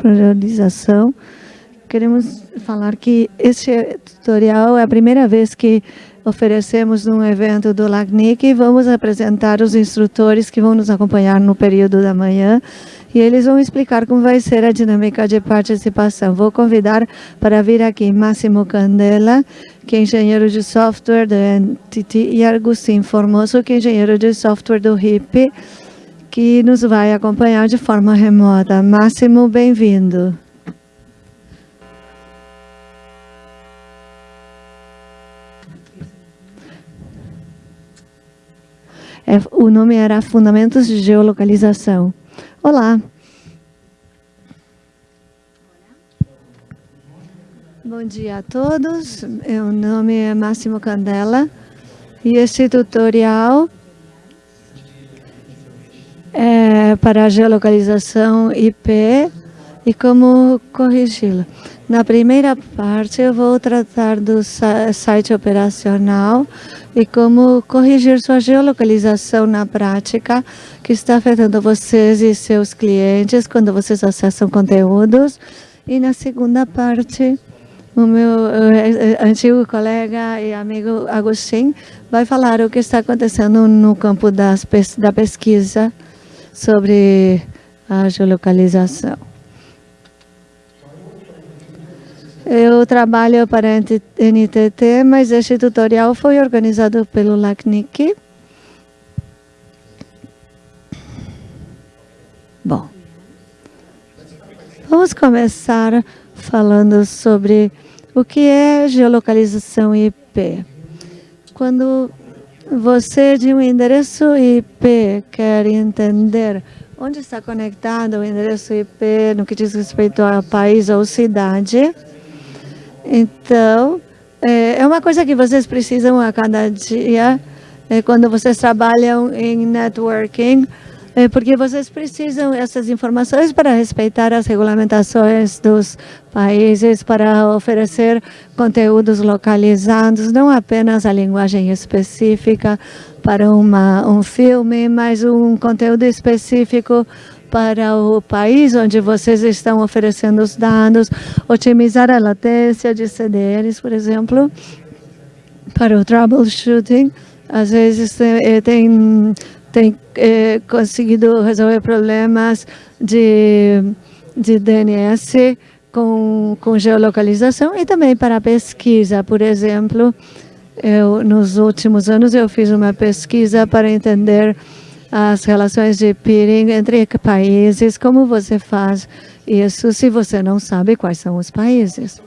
priorização. Queremos falar que este tutorial é a primeira vez que oferecemos um evento do LACNIC e vamos apresentar os instrutores que vão nos acompanhar no período da manhã e eles vão explicar como vai ser a dinâmica de participação. Vou convidar para vir aqui Máximo Candela, que é engenheiro de software da NTT, e Agustin Formoso, que é engenheiro de software do RIP, que nos vai acompanhar de forma remota. Máximo, bem-vindo. É, o nome era Fundamentos de Geolocalização. Olá. Bom dia a todos. Meu nome é Máximo Candela e este tutorial é para a geolocalização IP e como corrigi-la. Na primeira parte, eu vou tratar do site operacional e como corrigir sua geolocalização na prática, que está afetando vocês e seus clientes quando vocês acessam conteúdos. E na segunda parte, o meu uh, antigo colega e amigo Agostinho vai falar o que está acontecendo no campo das, da pesquisa sobre a geolocalização. Eu trabalho para a NTT, mas este tutorial foi organizado pelo LACNIC. Bom, vamos começar falando sobre o que é geolocalização IP. Quando você de um endereço IP quer entender onde está conectado o endereço IP no que diz respeito a país ou cidade, então, é, é uma coisa que vocês precisam a cada dia, é, quando vocês trabalham em networking, é porque vocês precisam essas informações para respeitar as regulamentações dos países, para oferecer conteúdos localizados, não apenas a linguagem específica para uma, um filme, mas um conteúdo específico para o país onde vocês estão oferecendo os dados, otimizar a latência de CDNs, por exemplo, para o troubleshooting. Às vezes eh, tem, tem é, conseguido resolver problemas de, de DNS com, com geolocalização e também para pesquisa, por exemplo, eu, nos últimos anos eu fiz uma pesquisa para entender as relações de peering entre países, como você faz isso se você não sabe quais são os países?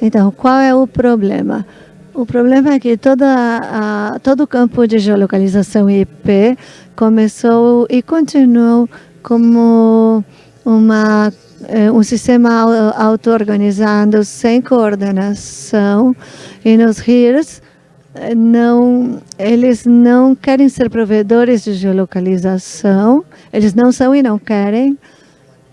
Então, qual é o problema? O problema é que toda a, todo o campo de geolocalização IP começou e continuou como uma, eh, um sistema auto-organizado sem coordenação e nos RIRs não, eles não querem ser provedores de geolocalização, eles não são e não querem.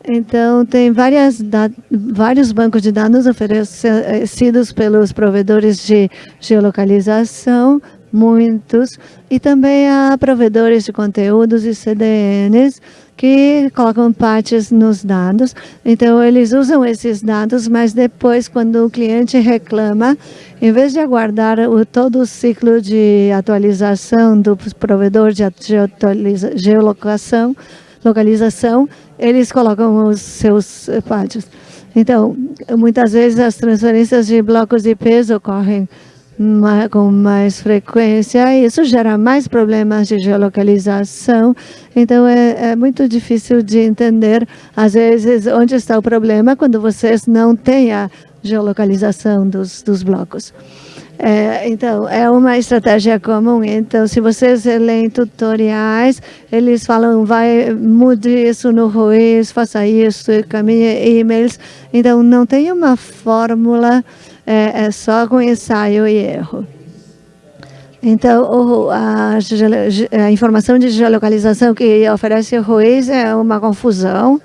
Então, tem várias, vários bancos de dados oferecidos pelos provedores de geolocalização, muitos, e também há provedores de conteúdos e CDNs que colocam patches nos dados. Então, eles usam esses dados, mas depois, quando o cliente reclama, em vez de aguardar o, todo o ciclo de atualização do provedor de geolocação, localização, eles colocam os seus patches. Então, muitas vezes as transferências de blocos de peso ocorrem com mais frequência, isso gera mais problemas de geolocalização, então é, é, muito difícil de entender, às vezes, onde está o problema quando vocês não têm a geolocalização dos, dos blocos. É, então, é uma estratégia comum. Então, se vocês leem tutoriais, eles falam, vai, mude isso no Ruiz, faça isso, caminhe e-mails. Então, não tem uma fórmula é, é só com ensaio e erro. Então, a, a, informação de geolocalização que oferece o Ruiz é uma confusão.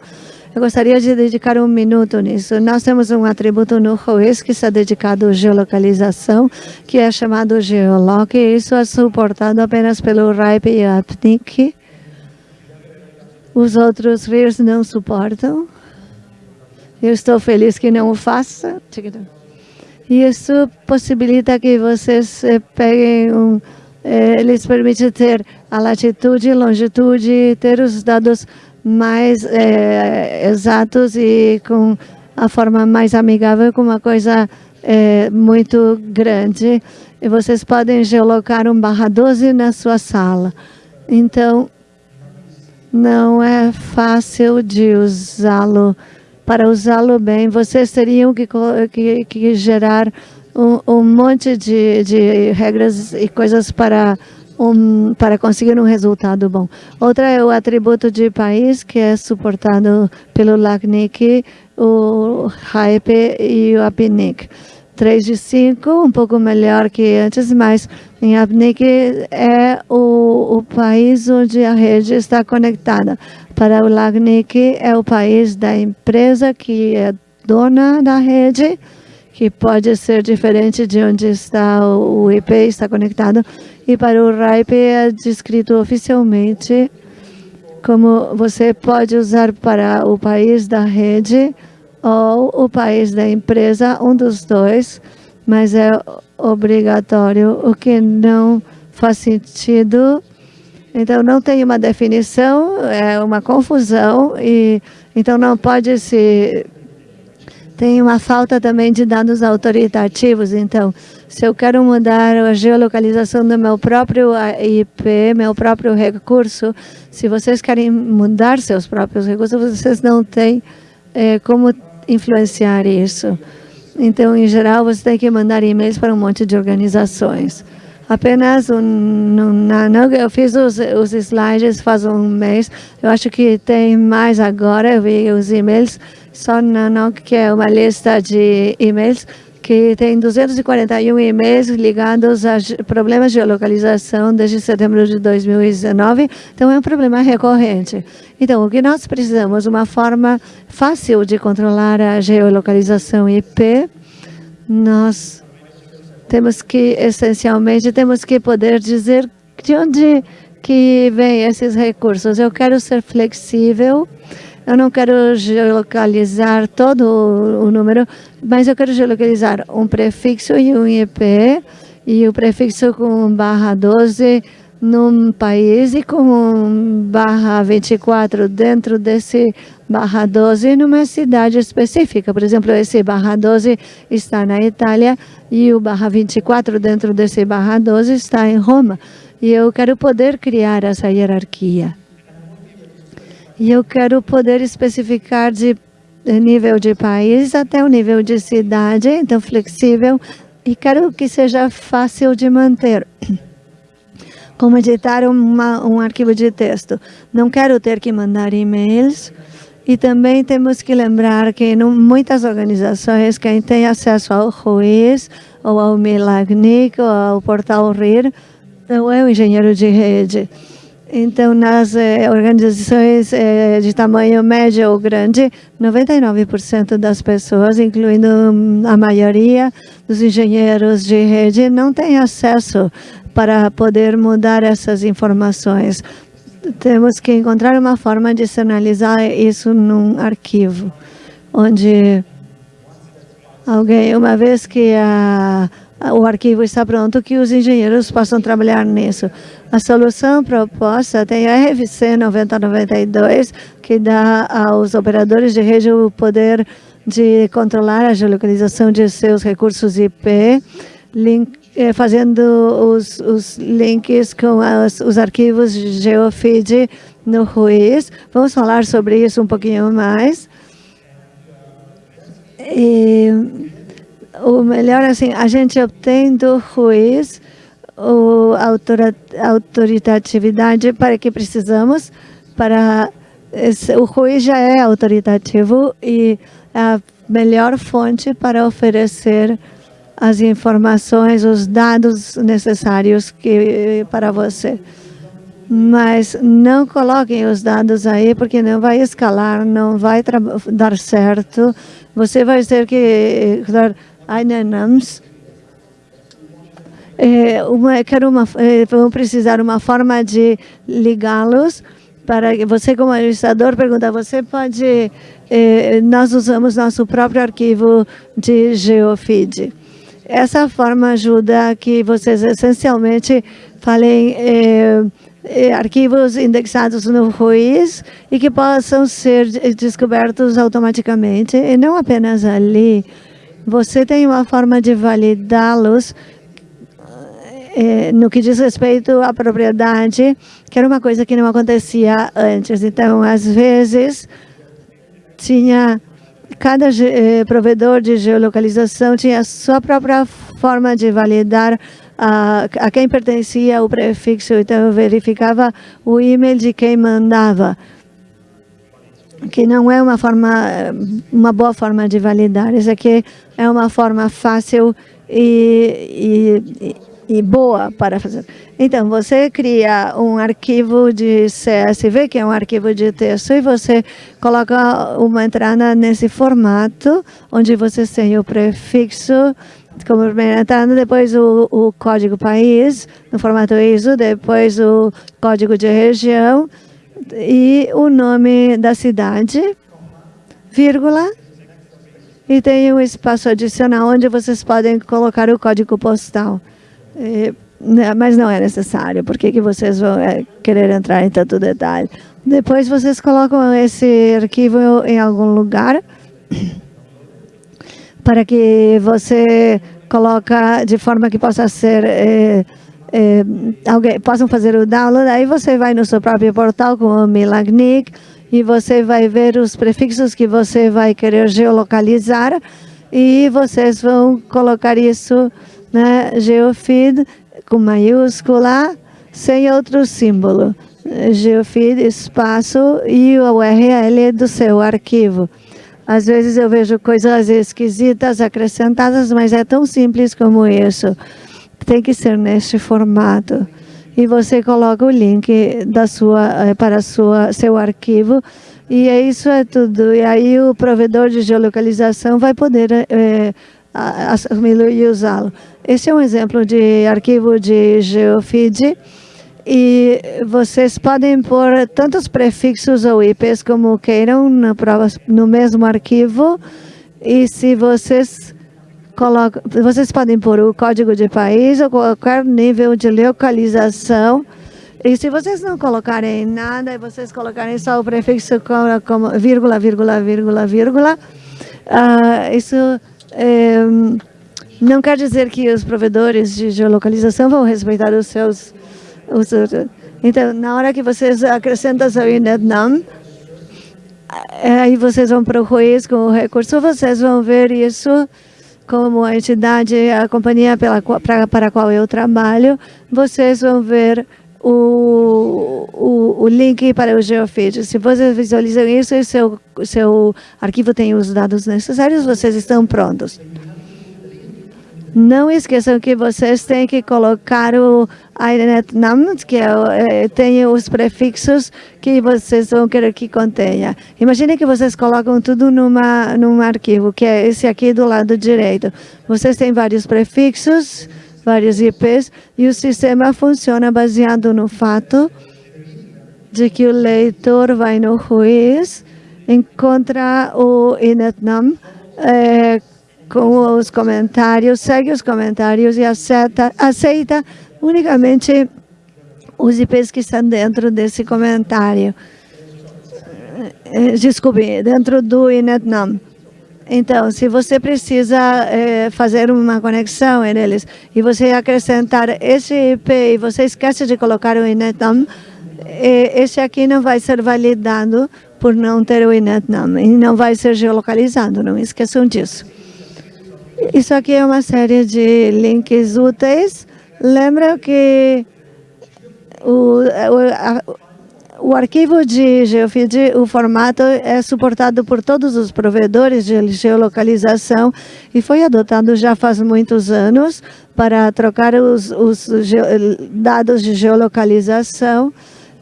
Eu gostaria de dedicar um minuto nisso. Nós temos um atributo no Ruiz que está dedicado à geolocalização, que é chamado Geoloc, e isso é suportado apenas pelo RIPE e APNIC. Os outros RIRs não suportam. Eu estou feliz que não o faça. Isso possibilita que vocês eh, peguem um... Eh, eles permitem ter a latitude, longitude, ter os dados mais eh, exatos e com a forma mais amigável, com uma coisa eh, muito grande. E vocês podem geolocar um barra 12 na sua sala. Então, não é fácil de usá-lo. Para usá-lo bem, vocês teriam que, que, que gerar um, um monte de, de regras e coisas para um, para conseguir um resultado bom. Outra é o atributo de país, que é suportado pelo LACNIC, o HAEP e o APNIC. 3 de 5, um pouco melhor que antes, mas em APNIC é o, o país onde a rede está conectada. Para o LACNIC é o país da empresa que é dona da rede, que pode ser diferente de onde está o IP está conectado. E para o RIPE é descrito oficialmente como você pode usar para o país da rede ou o país da empresa, um dos dois, mas é obrigatório, o que não faz sentido. Então, não tem uma definição, é uma confusão, e então não pode se tem uma falta também de dados autoritativos. Então, se eu quero mudar a geolocalização do meu próprio IP, meu próprio recurso, se vocês querem mudar seus próprios recursos, vocês não têm é, como influenciar isso. Então, em geral, você tem que mandar e-mails para um monte de organizações. Apenas um, não, não, eu fiz os, os slides faz um mês. Eu acho que tem mais agora. Eu vi os e-mails só não, que é uma lista de e-mails que tem 241 e-mails ligados a problemas de geolocalização desde setembro de 2019. Então, é um problema recorrente. Então, o que nós precisamos? Uma forma fácil de controlar a geolocalização IP. Nós temos que, essencialmente, temos que poder dizer de onde que vem esses recursos. Eu quero ser flexível eu não quero geolocalizar todo o número, mas eu quero geolocalizar um prefixo e um IP, e o prefixo com barra 12 num país e com barra 24 dentro desse barra 12 numa cidade específica. Por exemplo, esse barra 12 está na Itália e o barra 24 dentro desse barra 12 está em Roma. E eu quero poder criar essa hierarquia. E eu quero poder especificar de nível de país até o nível de cidade, então flexível, e quero que seja fácil de manter. Como editar uma, um arquivo de texto. Não quero ter que mandar e-mails, e também temos que lembrar que em muitas organizações, quem tem acesso ao RUIS, ou ao Milagnic, ou ao portal RIR, não é o engenheiro de rede. Então, nas eh, organizações eh, de tamanho médio ou grande, 99% das pessoas, incluindo a maioria dos engenheiros de rede, não têm acesso para poder mudar essas informações. Temos que encontrar uma forma de sinalizar isso num arquivo, onde alguém, uma vez que a o arquivo está pronto, que os engenheiros possam trabalhar nisso. A solução proposta tem a RFC 9092, que dá aos operadores de rede o poder de controlar a geolocalização de seus recursos IP, link, eh, fazendo os, os, links com as, os arquivos GeoFeed no RUIS. Vamos falar sobre isso um pouquinho mais. E o melhor assim, a gente obtém do juiz a autoritatividade para que precisamos para o juiz já é autoritativo e é a melhor fonte para oferecer as informações, os dados necessários que, para você. Mas não coloquem os dados aí, porque não vai escalar, não vai dar certo. Você vai ter que Ainanams, é, uma, quero uma, é, precisar uma forma de ligá-los para você como administrador pergunta, você pode, eh, nós usamos nosso próprio arquivo de geofeed. Essa forma ajuda que vocês essencialmente falem eh, eh, arquivos indexados no Ruiz e que possam ser descobertos automaticamente e não apenas ali. Você tem uma forma de validá-los eh, no que diz respeito à propriedade, que era uma coisa que não acontecia antes. Então, às vezes, tinha cada eh, provedor de geolocalização tinha a sua própria forma de validar a, a quem pertencia o prefixo. Então, eu verificava o e-mail de quem mandava, que não é uma forma, uma boa forma de validar. Isso aqui é uma forma fácil e, e, e boa para fazer. Então, você cria um arquivo de CSV, que é um arquivo de texto, e você coloca uma entrada nesse formato, onde você tem o prefixo como primeira entrada, depois o, o código país, no formato ISO, depois o código de região e o nome da cidade, vírgula, e tem um espaço adicional onde vocês podem colocar o código postal. É, né, mas não é necessário, por que, vocês vão é, querer entrar em tanto detalhe? Depois vocês colocam esse arquivo em algum lugar para que você coloca de forma que possa ser é, é, alguém possam fazer o download. Aí você vai no seu próprio portal com o Milagnic e você vai ver os prefixos que você vai querer geolocalizar e vocês vão colocar isso né, geofeed com maiúscula, sem outro símbolo. Geofeed, espaço e o URL do seu arquivo. Às vezes eu vejo coisas esquisitas acrescentadas, mas é tão simples como isso. Tem que ser neste formato. E você coloca o link da sua, eh, para sua, seu arquivo e é isso é tudo. E aí o provedor de geolocalização vai poder é, assumi-lo e usá-lo. Esse é um exemplo de arquivo de geofeed e vocês podem pôr tantos prefixos ou IPs como queiram no mesmo arquivo e se vocês colocam, vocês podem pôr o código de país ou qualquer nível de localização. E se vocês não colocarem nada e vocês colocarem só o prefixo como, como vírgula, vírgula, vírgula, vírgula, uh, isso é, não quer dizer que os provedores de geolocalização vão respeitar os seus... Os, então, na hora que vocês acrescentam seu INETNAM, aí vocês vão para o juiz com o recurso, vocês vão ver isso como a entidade, a companhia pela, pra, para a qual eu trabalho, vocês vão ver o, o, o, link para o GeoFeed. Se vocês visualizam isso e seu, seu arquivo tem os dados necessários, vocês estão prontos. Não esqueçam que vocês têm que colocar o INET-NAM, que é, é, tem os prefixos que vocês vão querer que contenha. Imagine que vocês colocam tudo numa, num arquivo, que é esse aqui do lado direito. Vocês têm vários prefixos, vários IPs, e o sistema funciona baseado no fato de que o leitor vai no juiz, encontra o INETNAM é, com os comentários, segue os comentários e aceita, aceita unicamente os IPs que estão dentro desse comentário. É, desculpe, dentro do INETNAM. Então, se você precisa é, fazer uma conexão neles e você acrescentar esse IP e você esquece de colocar o INETNAM, esse aqui não vai ser validado por não ter o INETNAM e não vai ser geolocalizado, não esqueçam disso. Isso aqui é uma série de links úteis. Lembra que o, o o arquivo de GeoFeed, o formato é suportado por todos os provedores de geolocalização e foi adotado já faz muitos anos para trocar os, os dados de geolocalização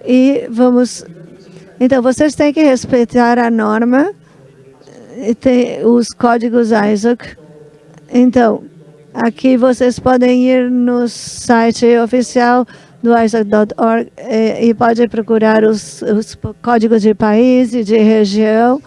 e vamos... Então, vocês têm que respeitar a norma, tem os códigos ISOC. Então, aqui vocês podem ir no site oficial do ISAC.org e, e pode procurar os, os códigos de país e de região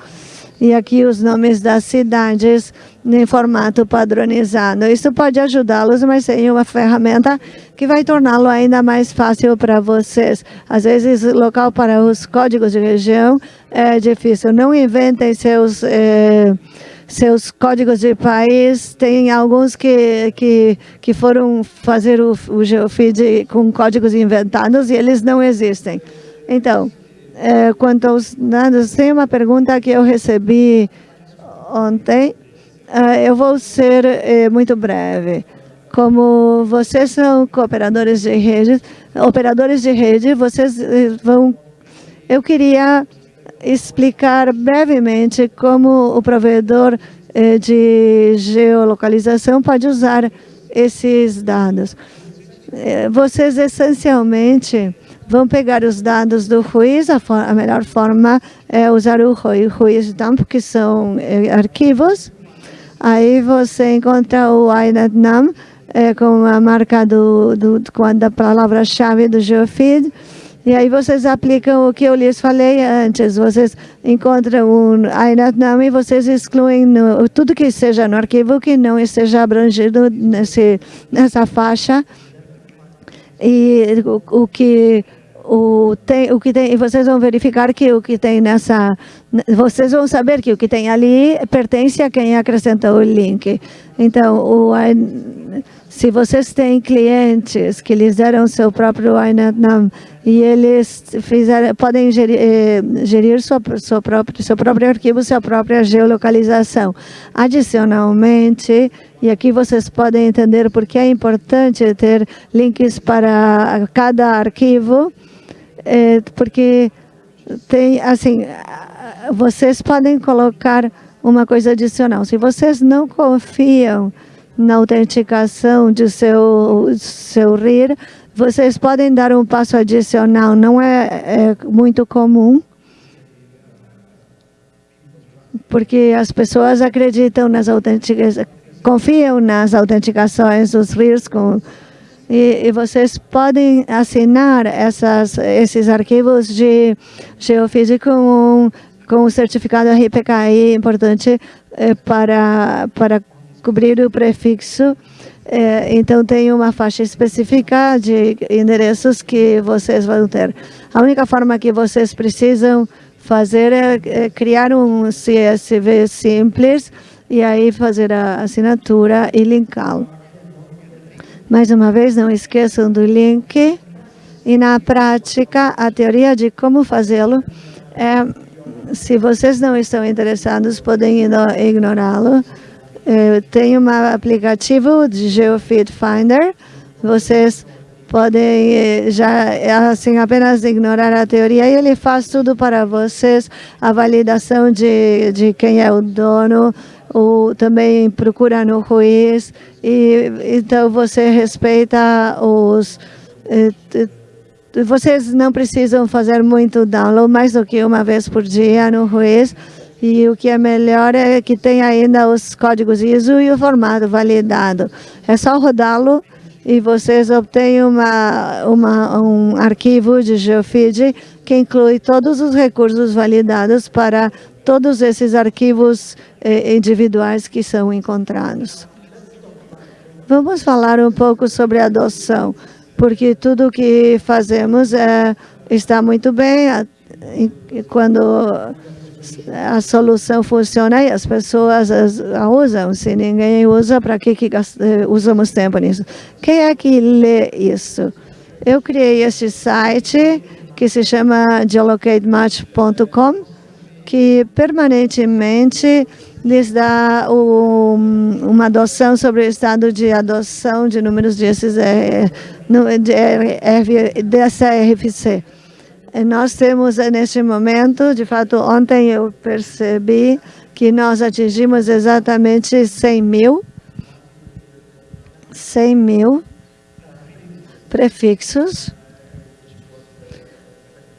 e aqui os nomes das cidades em formato padronizado. Isso pode ajudá-los, mas tem uma ferramenta que vai torná-lo ainda mais fácil para vocês. Às vezes, local para os códigos de região é difícil. Não inventem seus... Eh, seus códigos de país, tem alguns que, que, que foram fazer o, o geofeed com códigos inventados e eles não existem. Então, é, quanto aos dados, tem uma pergunta que eu recebi ontem. É, eu vou ser é, muito breve. Como vocês são cooperadores de rede, operadores de rede, vocês é, vão... Eu queria explicar brevemente como o provedor é, de geolocalização pode usar esses dados. É, vocês, essencialmente, vão pegar os dados do Ruiz, a, a melhor forma é usar o Ruiz Dump, que são é, arquivos. Aí você encontra o INetNum é, com a marca do, do, da palavra-chave do GeoFeed. E aí vocês aplicam o que eu lhes falei antes. Vocês encontram um INetNum e vocês excluem no, tudo que seja no arquivo que não esteja abrangido nesse, nessa faixa. E o, o que o, tem, o que tem, vocês vão verificar que o que tem nessa, vocês vão saber que o que tem ali pertence a quem acrescentou o link. Então, o, se vocês têm clientes que deram seu próprio INetNum e eles fizeram, podem gerir, eh, gerir sua, sua própria, seu próprio arquivo, sua própria geolocalização. Adicionalmente, e aqui vocês podem entender por que é importante ter links para cada arquivo, é, porque tem, assim, vocês podem colocar uma coisa adicional. Se vocês não confiam na autenticação de seu, seu RIR, vocês podem dar um passo adicional. Não é, é muito comum, porque as pessoas acreditam nas autenticações, confiam nas autenticações dos RIRs com e, e, vocês podem assinar essas, esses arquivos de geofísico com, com o certificado RPKI importante é, para, para cobrir o prefixo. É, então, tem uma faixa específica de endereços que vocês vão ter. A única forma que vocês precisam fazer é, é criar um CSV simples e aí fazer a assinatura e linká-lo. Mais uma vez, não esqueçam do link. E na prática, a teoria de como fazê-lo é, se vocês não estão interessados, podem ignorá-lo. É, tem um aplicativo de GeoFeed Finder. Vocês podem eh, já assim apenas ignorar a teoria e ele faz tudo para vocês, a validação de, de quem é o dono, ou também procura no juiz, e então você respeita os... Eh, vocês não precisam fazer muito download, mais do que uma vez por dia no juiz, e o que é melhor é que tem ainda os códigos ISO e o formato validado. É só rodá-lo e vocês obtêm uma, uma, um arquivo de GeoFeed que inclui todos os recursos validados para todos esses arquivos eh, individuais que são encontrados. Vamos falar um pouco sobre adoção, porque tudo que fazemos é, está muito bem quando a solução funciona e as pessoas a usam. Se ninguém usa, para que, que eh, usamos tempo nisso? Quem é que lê isso? Eu criei este site que se chama geolocatematch.com que permanentemente lhes dá o, uma adoção sobre o estado de adoção de números desses, é, de, é, dessa RFC. Nós temos neste momento, de fato, ontem eu percebi que nós atingimos exatamente 100 mil, 100 mil prefixos,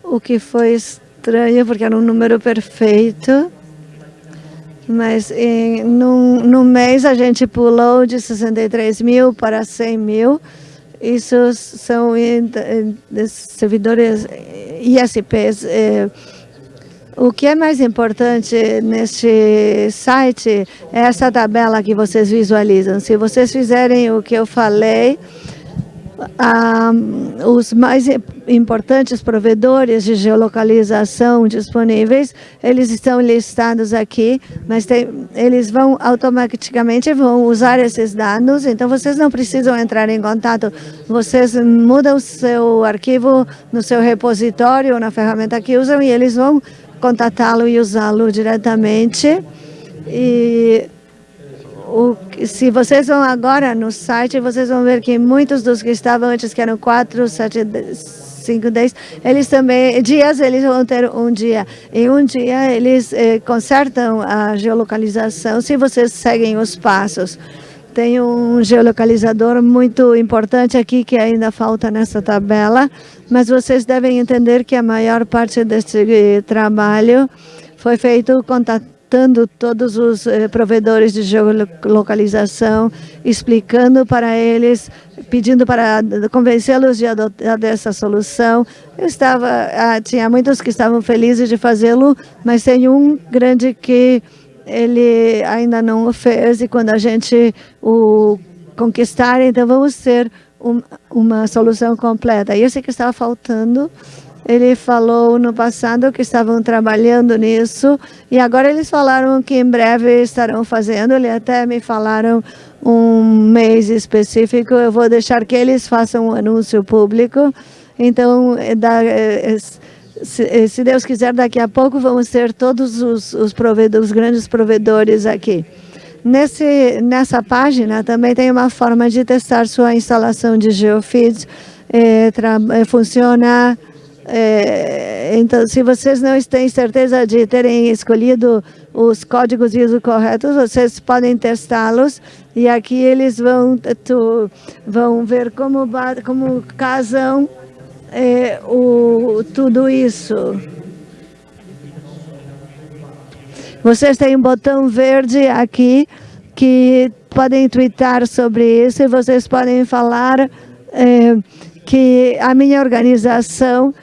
o que foi estranho, porque era um número perfeito. Mas em, num, num mês a gente pulou de 63 mil para 100 mil. Isso são servidores ISPs. Eh, o que é mais importante neste site é essa tabela que vocês visualizam. Se vocês fizerem o que eu falei, ah, os mais importantes provedores de geolocalização disponíveis, eles estão listados aqui, mas tem, eles vão automaticamente vão usar esses dados, então vocês não precisam entrar em contato, vocês mudam o seu arquivo no seu repositório, na ferramenta que usam, e eles vão contatá-lo e usá-lo diretamente. E o, se vocês vão agora no site, vocês vão ver que muitos dos que estavam antes, que eram 4, 7, 5, 10, eles também, dias, eles vão ter um dia. Em um dia, eles eh, consertam a geolocalização, se vocês seguem os passos. Tem um geolocalizador muito importante aqui que ainda falta nessa tabela, mas vocês devem entender que a maior parte desse trabalho foi feito contatando contactando todos os eh, provedores de geolocalização, explicando para eles, pedindo para convencê-los de adotar essa solução. Eu estava, ah, tinha muitos que estavam felizes de fazê-lo, mas tem um grande que ele ainda não o fez e quando a gente o conquistar, então vamos ter um, uma solução completa. E esse que estava faltando ele falou no passado que estavam trabalhando nisso e agora eles falaram que em breve estarão fazendo. Ele até me falaram um mês específico. Eu vou deixar que eles façam um anúncio público. Então, é é, é, se Deus quiser, daqui a pouco vamos ter todos os, os, os grandes provedores aqui. Nesse, nessa página também tem uma forma de testar sua instalação de geofeeds. É, funciona é, então, se vocês não têm certeza de terem escolhido os códigos ISO corretos, vocês podem testá-los e aqui eles vão, tu, vão ver como, como casam é, o, tudo isso. Vocês têm um botão verde aqui que podem twittar sobre isso e vocês podem falar é, que a minha organização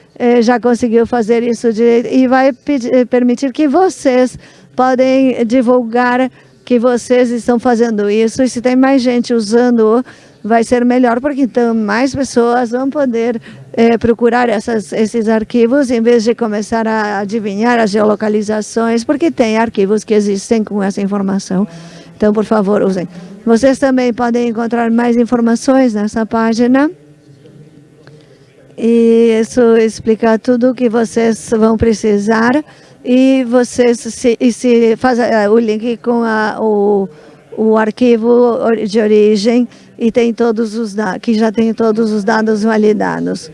já conseguiu fazer isso direito e vai pedir, eh, permitir que vocês podem divulgar que vocês estão fazendo isso e se tem mais gente usando vai ser melhor, porque então mais pessoas vão poder eh, procurar essas, esses arquivos em vez de começar a adivinhar as geolocalizações, porque tem arquivos que existem com essa informação. Então, por favor, usem. Vocês também podem encontrar mais informações nessa página. E isso explica tudo o que vocês vão precisar e vocês se, e se faz uh, o link com a, o, o arquivo de origem e tem todos os que já tem todos os dados validados.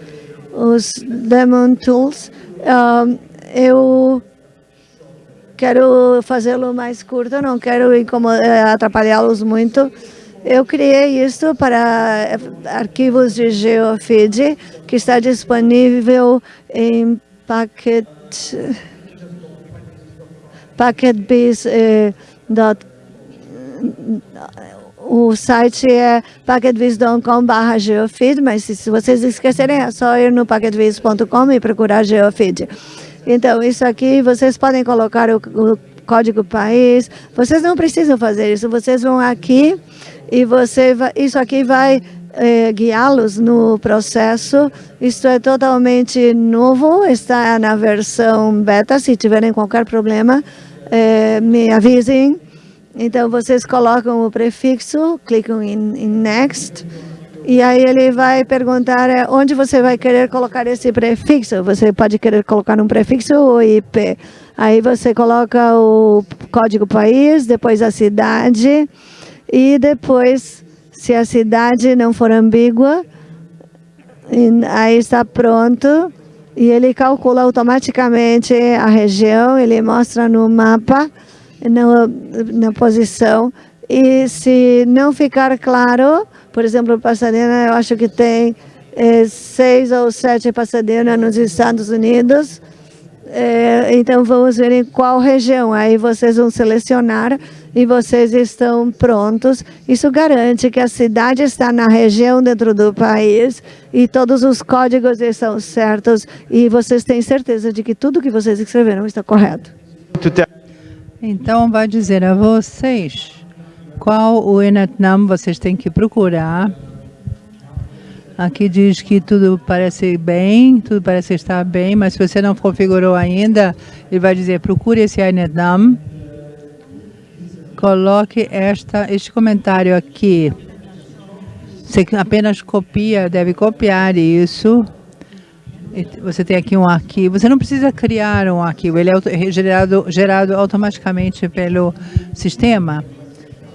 Os Demon Tools, uh, eu quero fazê-lo mais curto, não quero eh, atrapalhá-los muito. Eu criei isso para arquivos de GeoFeed, que está disponível em Packet, packetbiz. Eh, o site é packetviz.com.br geofeed, mas se vocês esquecerem é só ir no packetviz.com e procurar geofeed. Então, isso aqui, vocês podem colocar o, o código país, vocês não precisam fazer isso, vocês vão aqui e você vai, isso aqui vai é, guiá-los no processo. Isto é totalmente novo, está na versão beta. Se tiverem qualquer problema, é, me avisem. Então, vocês colocam o prefixo, clicam em, em Next, e aí ele vai perguntar é, onde você vai querer colocar esse prefixo. Você pode querer colocar um prefixo ou IP. Aí você coloca o código país, depois a cidade, e depois, se a cidade não for ambígua, aí está pronto e ele calcula automaticamente a região, ele mostra no mapa, na, na posição. E se não ficar claro, por exemplo, Pasadena, eu acho que tem é, seis ou sete Pasadena nos Estados Unidos, É, então vamos ver em qual região. Aí vocês vão selecionar e vocês estão prontos. Isso garante que a cidade está na região dentro do país e todos os códigos estão certos e vocês têm certeza de que tudo que vocês escreveram está correto. Então vai dizer a vocês qual o Enatnam vocês têm que procurar. Aqui diz que tudo parece bem, tudo parece estar bem, mas se você não configurou ainda, ele vai dizer procure esse Enatnam coloque esta, este comentário aqui. Você apenas copia, deve copiar isso. Você tem aqui um arquivo. Você não precisa criar um arquivo, ele é gerado, gerado automaticamente pelo sistema.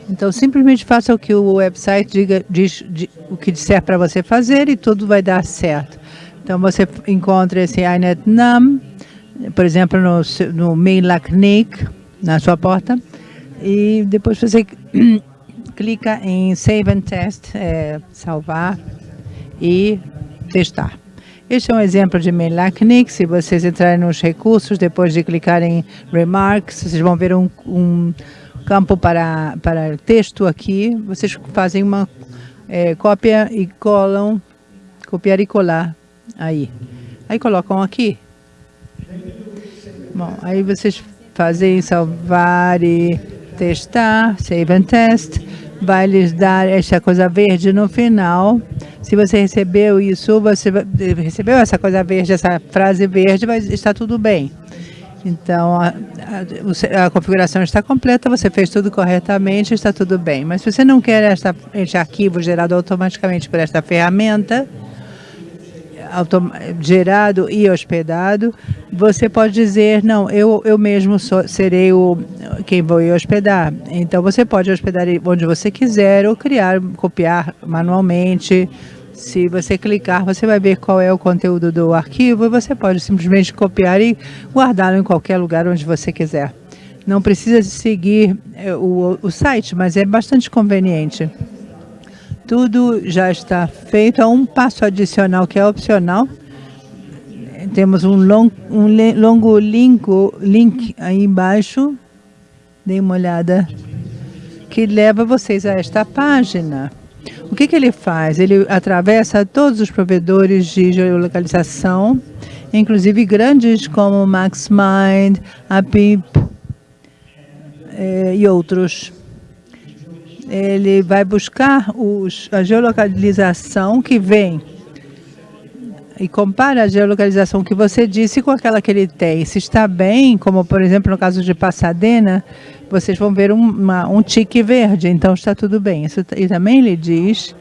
Então, simplesmente faça o que o website diga, diz, diz o que disser para você fazer e tudo vai dar certo. Então, você encontra esse INET-NUM, por exemplo, no, no MailAcnic, na sua porta. E depois você clica em Save and Test, é, salvar e testar. Este é um exemplo de MailAcnic. Se vocês entrarem nos recursos, depois de clicar em Remarks, vocês vão ver um, um campo para, para texto aqui. Vocês fazem uma é, cópia e colam, copiar e colar aí. Aí colocam aqui. Bom, aí vocês fazem salvar e testar, save and test, vai lhes dar essa coisa verde no final. Se você recebeu isso, você recebeu essa coisa verde, essa frase verde, vai estar tudo bem. Então, a, a, a, configuração está completa, você fez tudo corretamente, está tudo bem. Mas se você não quer esta, este arquivo gerado automaticamente por esta ferramenta, gerado e hospedado, você pode dizer, não, eu, eu mesmo sou, serei o, quem vou hospedar. Então, você pode hospedar onde você quiser ou criar, copiar manualmente. Se você clicar, você vai ver qual é o conteúdo do arquivo e você pode simplesmente copiar e guardá-lo em qualquer lugar onde você quiser. Não precisa seguir eh, o, o site, mas é bastante conveniente. Tudo já está feito. Há um passo adicional que é opcional. Temos um, long, um longo link, link aí embaixo. Dê uma olhada. Que leva vocês a esta página. O que, que ele faz? Ele atravessa todos os provedores de geolocalização, inclusive grandes como MaxMind, APIP eh, e outros ele vai buscar os, a geolocalização que vem e compara a geolocalização que você disse com aquela que ele tem. Se está bem, como por exemplo no caso de Pasadena, vocês vão ver um, uma, um tique verde, então está tudo bem. Isso, e também ele diz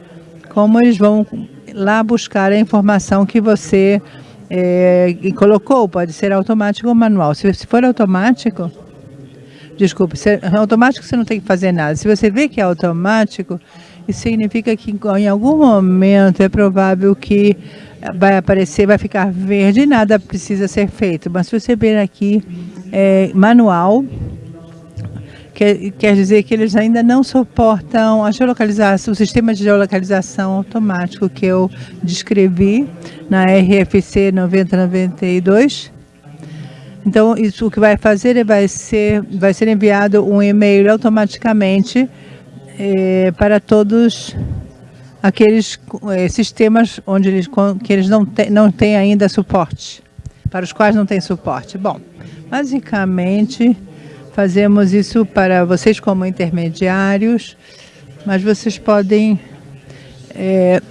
como eles vão lá buscar a informação que você é, colocou, pode ser automático ou manual. Se, se for automático, Desculpe, é automático você não tem que fazer nada. Se você vê que é automático, isso significa que em algum momento é provável que vai aparecer, vai ficar verde e nada precisa ser feito. Mas se você ver aqui é, manual, quer, quer dizer que eles ainda não suportam a geolocalização, o sistema de geolocalização automático que eu descrevi na RFC 9092 então, isso o que vai fazer é vai ser, vai ser enviado um e-mail automaticamente é, para todos aqueles é, sistemas onde eles, que eles não, te, não têm ainda suporte, para os quais não tem suporte. Bom, basicamente, fazemos isso para vocês como intermediários, mas vocês podem é,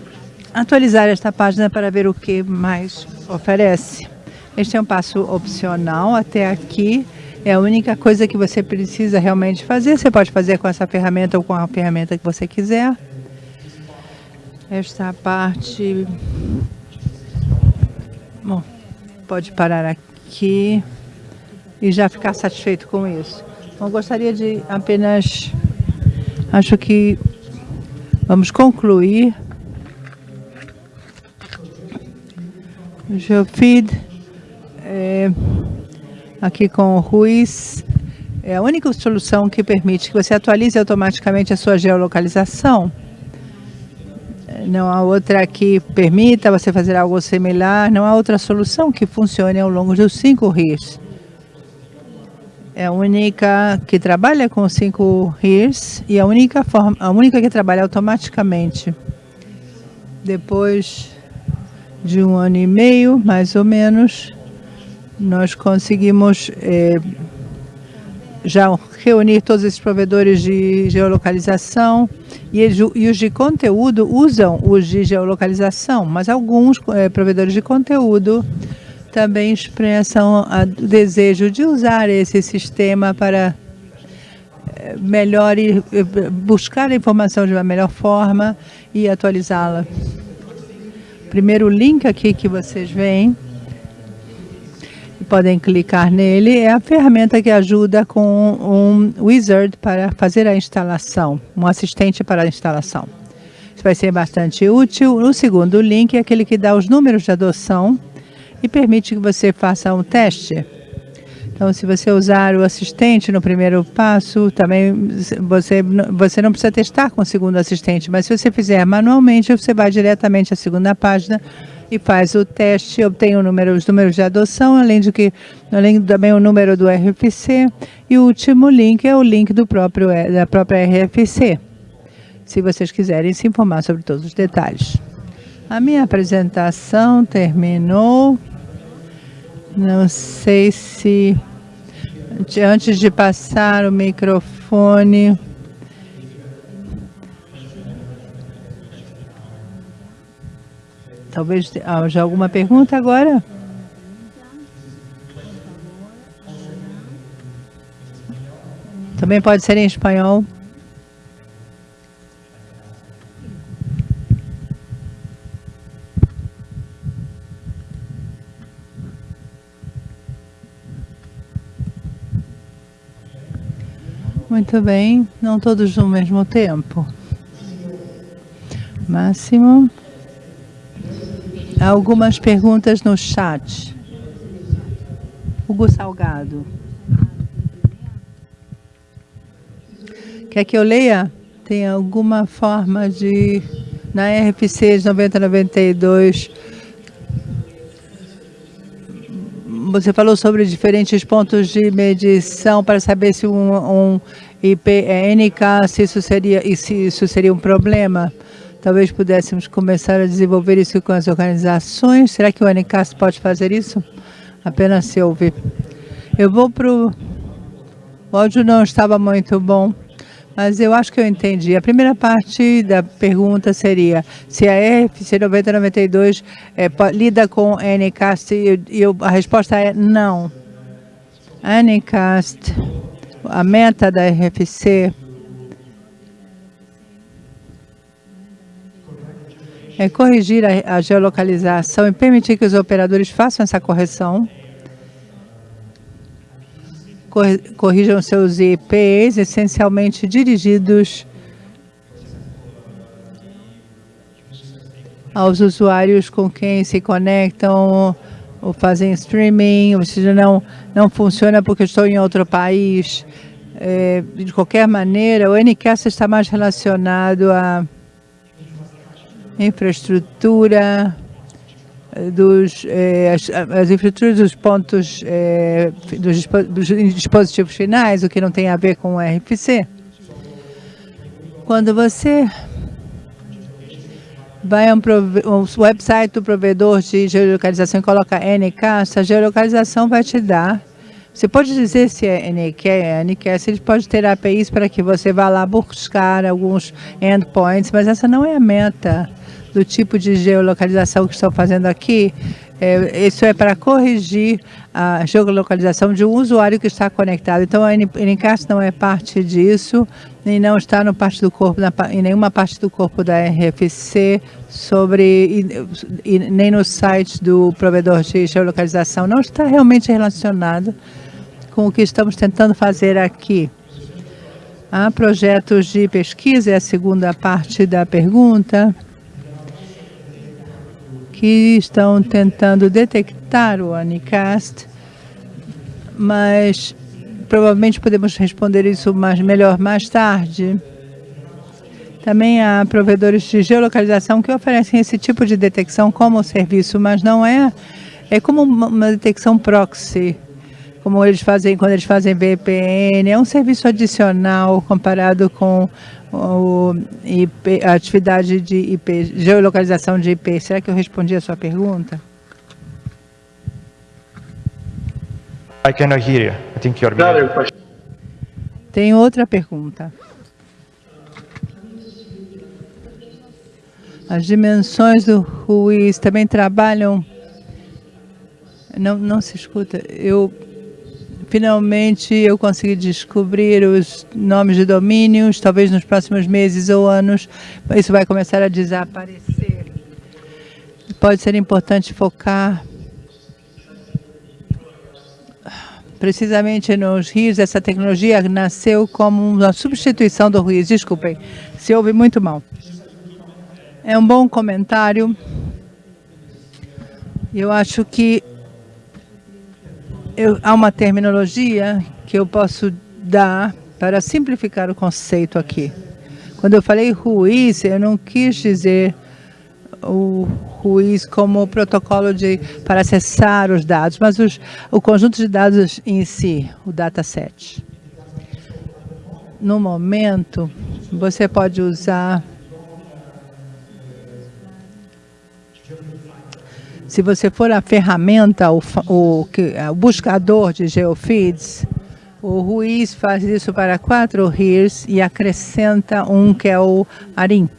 atualizar esta página para ver o que mais oferece. Este é um passo opcional até aqui. É a única coisa que você precisa realmente fazer. Você pode fazer com essa ferramenta ou com a ferramenta que você quiser. Esta parte... Bom, pode parar aqui e já ficar satisfeito com isso. Então, gostaria de apenas... Acho que vamos concluir. Geofeed é, aqui com o Ruiz, é a única solução que permite que você atualize automaticamente a sua geolocalização. Não há outra que permita você fazer algo similar, não há outra solução que funcione ao longo dos cinco RIS. É a única que trabalha com cinco RIS e a única, forma, a única que trabalha automaticamente. Depois de um ano e meio, mais ou menos, nós conseguimos eh, já reunir todos esses provedores de geolocalização e, e, os de conteúdo usam os de geolocalização, mas alguns é, provedores de conteúdo também expressam o desejo de usar esse sistema para é, melhor buscar a informação de uma melhor forma e atualizá-la. Primeiro link aqui que vocês veem podem clicar nele, é a ferramenta que ajuda com um wizard para fazer a instalação, um assistente para a instalação. Isso vai ser bastante útil. O segundo link é aquele que dá os números de adoção e permite que você faça um teste. Então, se você usar o assistente no primeiro passo, também você, você não precisa testar com o segundo assistente, mas se você fizer manualmente, você vai diretamente à segunda página e faz o teste, obtém o número, os números de adoção, além de que além também o número do RFC e o último link é o link do próprio da própria RFC. Se vocês quiserem se informar sobre todos os detalhes. A minha apresentação terminou. Não sei se antes de passar o microfone Talvez haja alguma pergunta agora? Também pode ser em espanhol. Muito bem, não todos no mesmo tempo. Máximo algumas perguntas no chat. Hugo Salgado. Quer que eu leia? Tem alguma forma de, na RFC de 9092, você falou sobre diferentes pontos de medição para saber se um, um IP é NK, se isso seria, se isso seria um problema. Talvez pudéssemos começar a desenvolver isso com as organizações. Será que o NCAS pode fazer isso? Apenas se ouvir. Eu vou para o... O áudio não estava muito bom, mas eu acho que eu entendi. A primeira parte da pergunta seria se a RFC 9092 é, lida com NCAST e, e a resposta é não. NCAST, a meta da RFC é corrigir a, a geolocalização e permitir que os operadores façam essa correção. Corrijam seus IPs essencialmente dirigidos aos usuários com quem se conectam ou fazem streaming, ou seja, não, não funciona porque estou em outro país. É, de qualquer maneira, o NCAS está mais relacionado a infraestrutura dos eh, as, as, infraestruturas dos pontos eh, dos, dos, dispositivos finais, o que não tem a ver com o RFC. Quando você vai a um, um website do provedor de geolocalização e coloca NK, essa geolocalização vai te dar você pode dizer se é NQ, é NQS, ele pode ter APIs para que você vá lá buscar alguns endpoints, mas essa não é a meta do tipo de geolocalização que estou fazendo aqui, é, isso é para corrigir a geolocalização de um usuário que está conectado. Então, a NCAS não é parte disso, nem não está no parte do corpo, na, em nenhuma parte do corpo da RFC, sobre, e, e, nem no site do provedor de geolocalização. Não está realmente relacionado com o que estamos tentando fazer aqui. Há projetos de pesquisa, é a segunda parte da pergunta que estão tentando detectar o Anicast, mas provavelmente podemos responder isso mais, melhor mais tarde. Também há provedores de geolocalização que oferecem esse tipo de detecção como serviço, mas não é, é como uma detecção proxy, como eles fazem quando eles fazem VPN, é um serviço adicional comparado com o IP, a atividade de IP, geolocalização de IP. Será que eu respondi a sua pergunta? I cannot hear you. I think you're muted. Tem outra pergunta. As dimensões do Ruiz também trabalham... Não, não se escuta. Eu finalmente eu consegui descobrir os nomes de domínios, talvez nos próximos meses ou anos isso vai começar a desaparecer. Pode ser importante focar precisamente nos rios, essa tecnologia nasceu como uma substituição do ruído. Desculpem, se ouve muito mal. É um bom comentário. Eu acho que eu, há uma terminologia que eu posso dar para simplificar o conceito aqui. Quando eu falei ruiz, eu não quis dizer o ruiz como protocolo de, para acessar os dados, mas os, o conjunto de dados em si, o dataset. No momento, você pode usar Se você for a ferramenta, o, o, o buscador de geofeeds, o Ruiz faz isso para quatro RIRs e acrescenta um que é o ARIM.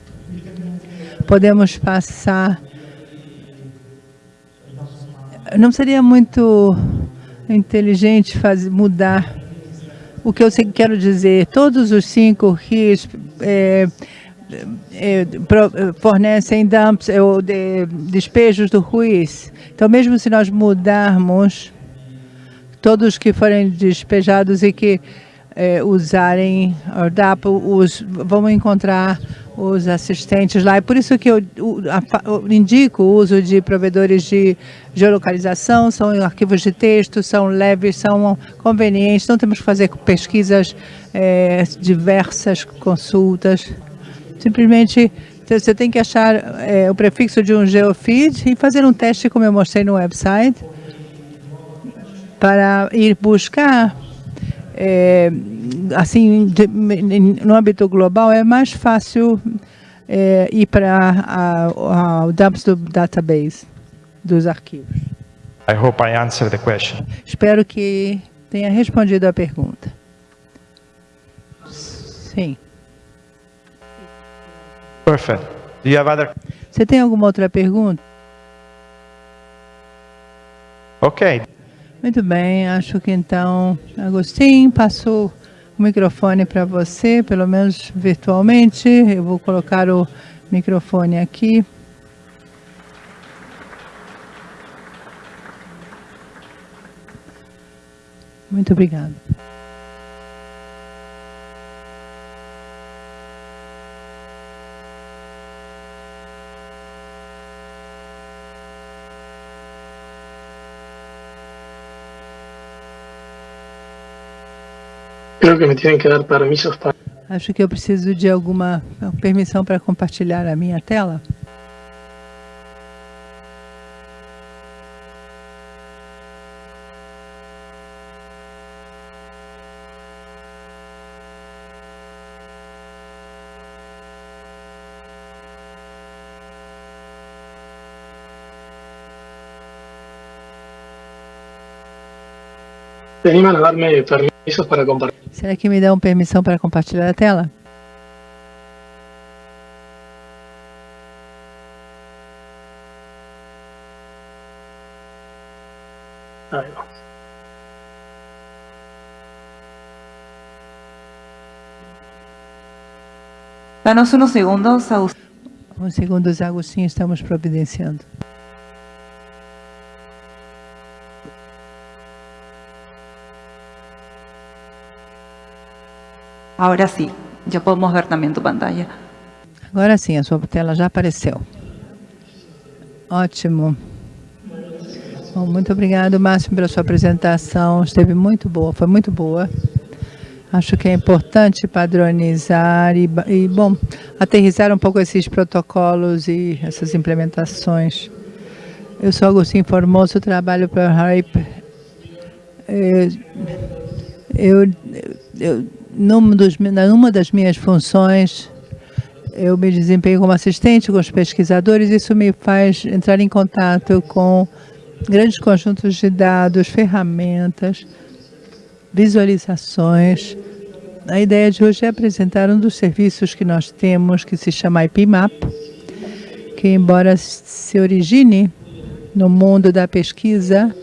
Podemos passar... Não seria muito inteligente fazer, mudar o que eu quero dizer. Todos os cinco RIRs é, é, fornecem dumps é, ou de, despejos do Ruiz. Então, mesmo se nós mudarmos todos que forem despejados e que é, usarem DAP, os, vamos encontrar os assistentes lá. É por isso que eu, eu, indico o uso de provedores de geolocalização, são arquivos de texto, são leves, são convenientes, não temos que fazer pesquisas é, diversas, consultas. Simplesmente você tem que achar é, o prefixo de um geofeed e fazer um teste, como eu mostrei no website, para ir buscar, é, assim, de, no âmbito global, é mais fácil é, ir para o dumps do database, dos arquivos. I hope I answered the question. Espero que tenha respondido a pergunta. Sim. Perfect. Do you have other... Você tem alguma outra pergunta? Ok. Muito bem, acho que então, Agostinho, passou o microfone para você, pelo menos virtualmente. Eu vou colocar o microfone aqui. Muito obrigado. Creo que me tienen que dar permisos para... Acho que eu preciso de alguma permissão para compartilhar a minha tela. ¿Te animan a darme permisos para compartir? Será que me dão permissão para compartilhar a tela? Va. Danos unos segundos, Agustín. Um segundo, Agostinho, estamos providenciando. Ahora sí, ya podemos ver también tu pantalla. Agora sim, a sua tela já apareceu. Ótimo. Bom, muito obrigado, Márcio, pela sua apresentação. Esteve muito boa, foi muito boa. Acho que é importante padronizar e, e, bom, aterrizar um pouco esses protocolos e essas implementações. Eu sou Agostinho Formoso, trabalho para a HYPE. É, eu, eu, numa, dos, numa das minhas funções, eu me desempenho como assistente com os pesquisadores, isso me faz entrar em contato com grandes conjuntos de dados, ferramentas, visualizações. A ideia de hoje é apresentar um dos serviços que nós temos, que se chama IPMAP, que embora se origine no mundo da pesquisa,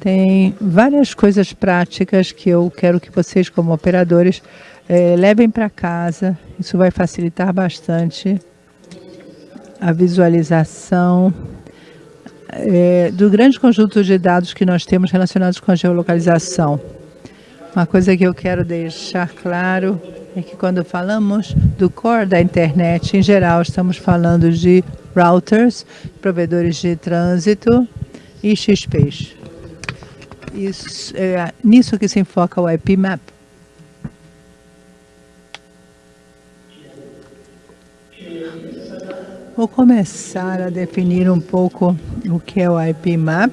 tem várias coisas práticas que eu quero que vocês, como operadores, eh, levem para casa. Isso vai facilitar bastante a visualização eh, do grande conjunto de dados que nós temos relacionados com a geolocalização. Uma coisa que eu quero deixar claro é que quando falamos do core da internet, em geral, estamos falando de routers, provedores de trânsito e XPs. Isso, é nisso que se enfoca o IPMAP. Vou começar a definir um pouco o que é o IPMAP,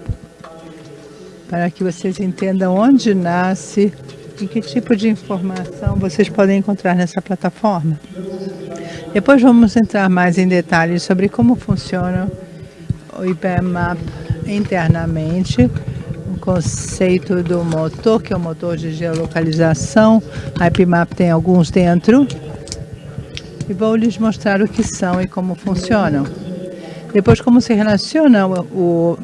para que vocês entendam onde nasce e que tipo de informação vocês podem encontrar nessa plataforma. Depois vamos entrar mais em detalhes sobre como funciona o IPMAP internamente, conceito do motor, que é o motor de geolocalização. A IPMAP tem alguns dentro. E vou lhes mostrar o que são e como funcionam. Depois, como se relaciona o,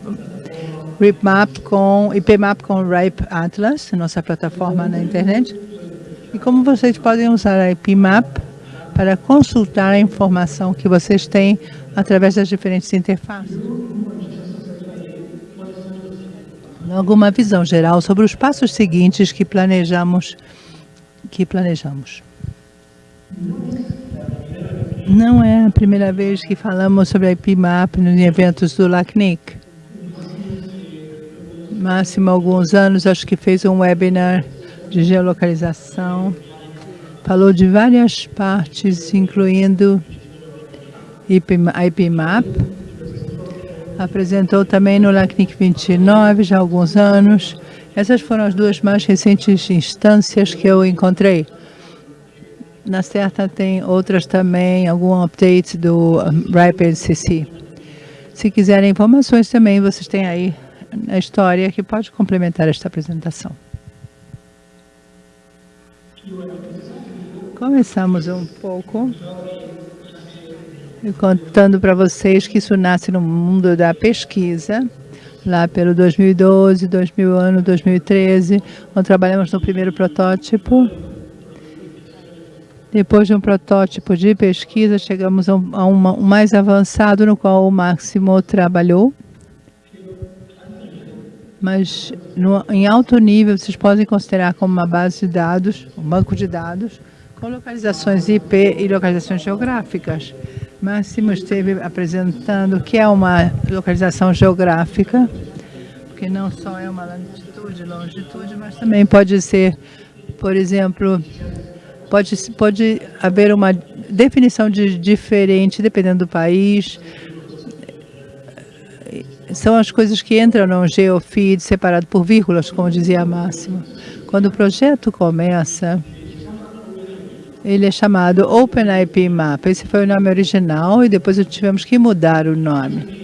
RIPMAP com, IPMAP com RIPE Atlas, nossa plataforma na internet. E como vocês podem usar a IPMAP para consultar a informação que vocês têm através das diferentes interfaces alguma visão geral sobre os passos seguintes que planejamos. Que planejamos. Não é a primeira vez que falamos sobre a IPMAP nos eventos do LACNIC. Máximo alguns anos, acho que fez um webinar de geolocalização. Falou de várias partes, incluindo a IPMAP, apresentou também no LACNIC 29 já há alguns anos. Essas foram as duas mais recentes instâncias que eu encontrei. Na certa tem outras também, algum update do RIPE NCC. Se quiserem informações também, vocês têm aí a história que pode complementar esta apresentação. Começamos um pouco contando para vocês que isso nasce no mundo da pesquisa, lá pelo 2012, 2000 ano, 2013, onde trabalhamos no primeiro protótipo. Depois de um protótipo de pesquisa, chegamos a um, mais avançado, no qual o Máximo trabalhou. Mas no, em alto nível, vocês podem considerar como uma base de dados, um banco de dados, com localizações IP e localizações geográficas. Máximo esteve apresentando que é uma localização geográfica, porque não só é uma latitude, longitude, mas também pode ser, por exemplo, pode, pode haver uma definição de diferente dependendo do país. São as coisas que entram no geofeed separado por vírgulas, como dizia Máximo. Quando o projeto começa, ele é chamado OpenIPMap. Esse foi o nome original e depois tivemos que mudar o nome.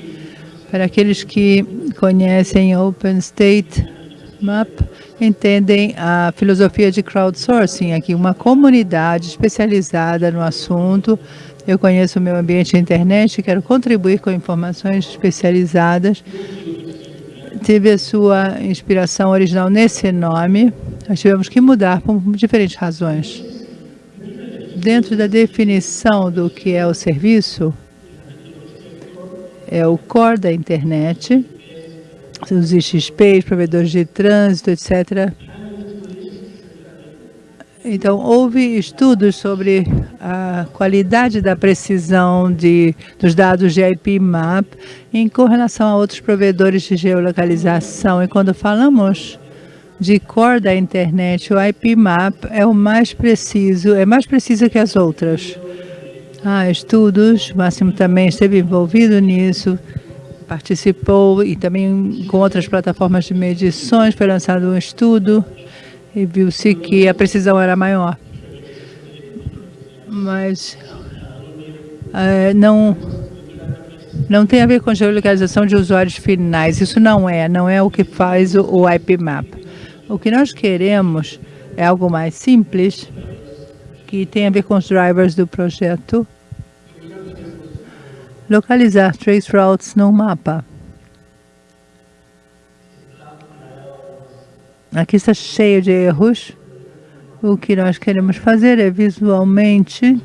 Para aqueles que conhecem OpenStateMap, entendem a filosofia de crowdsourcing, aqui uma comunidade especializada no assunto. Eu conheço o meu ambiente internet, quero contribuir com informações especializadas. Tive a sua inspiração original nesse nome, nós tivemos que mudar por diferentes razões dentro da definição do que é o serviço, é o core da internet, os IXPs, provedores de trânsito, etc. Então, houve estudos sobre a qualidade da precisão de, dos dados de IPMAP em correlação a outros provedores de geolocalização. E quando falamos de core da internet, o IPMAP é o mais preciso, é mais preciso que as outras. Há estudos, o Máximo também esteve envolvido nisso, participou e também com outras plataformas de medições foi lançado um estudo e viu-se que a precisão era maior. Mas uh, não não tem a ver com geolocalização de usuários finais. Isso não é, não é o que faz o, o IPMAP. O que nós queremos é algo mais simples, que tem a ver com os drivers do projeto. Localizar trace routes no mapa. Aqui está cheio de erros. O que nós queremos fazer é visualmente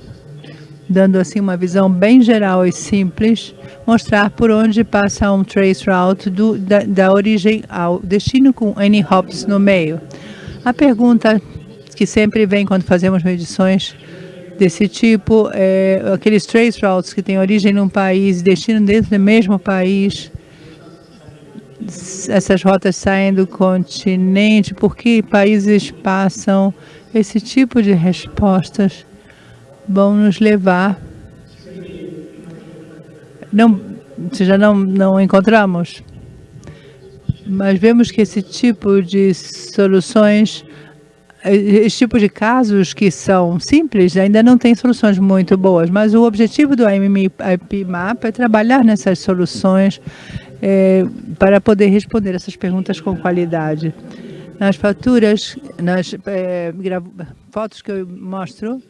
dando assim uma visão bem geral e simples, mostrar por onde passa um trace route do, da, da origem ao destino com N hops no meio. A pergunta que sempre vem quando fazemos medições desse tipo é aqueles trace routes que têm origem num país destino dentro do mesmo país. Essas rotas saem do continente, por que países passam esse tipo de respostas? Vão nos levar. Não, se já não, não encontramos, mas vemos que esse tipo de soluções, esse tipo de casos que são simples, ainda não tem soluções muito boas, mas o objetivo do IPMAP é trabalhar nessas soluções é, para poder responder essas perguntas com qualidade. Nas faturas, nas é, fotos que eu mostro,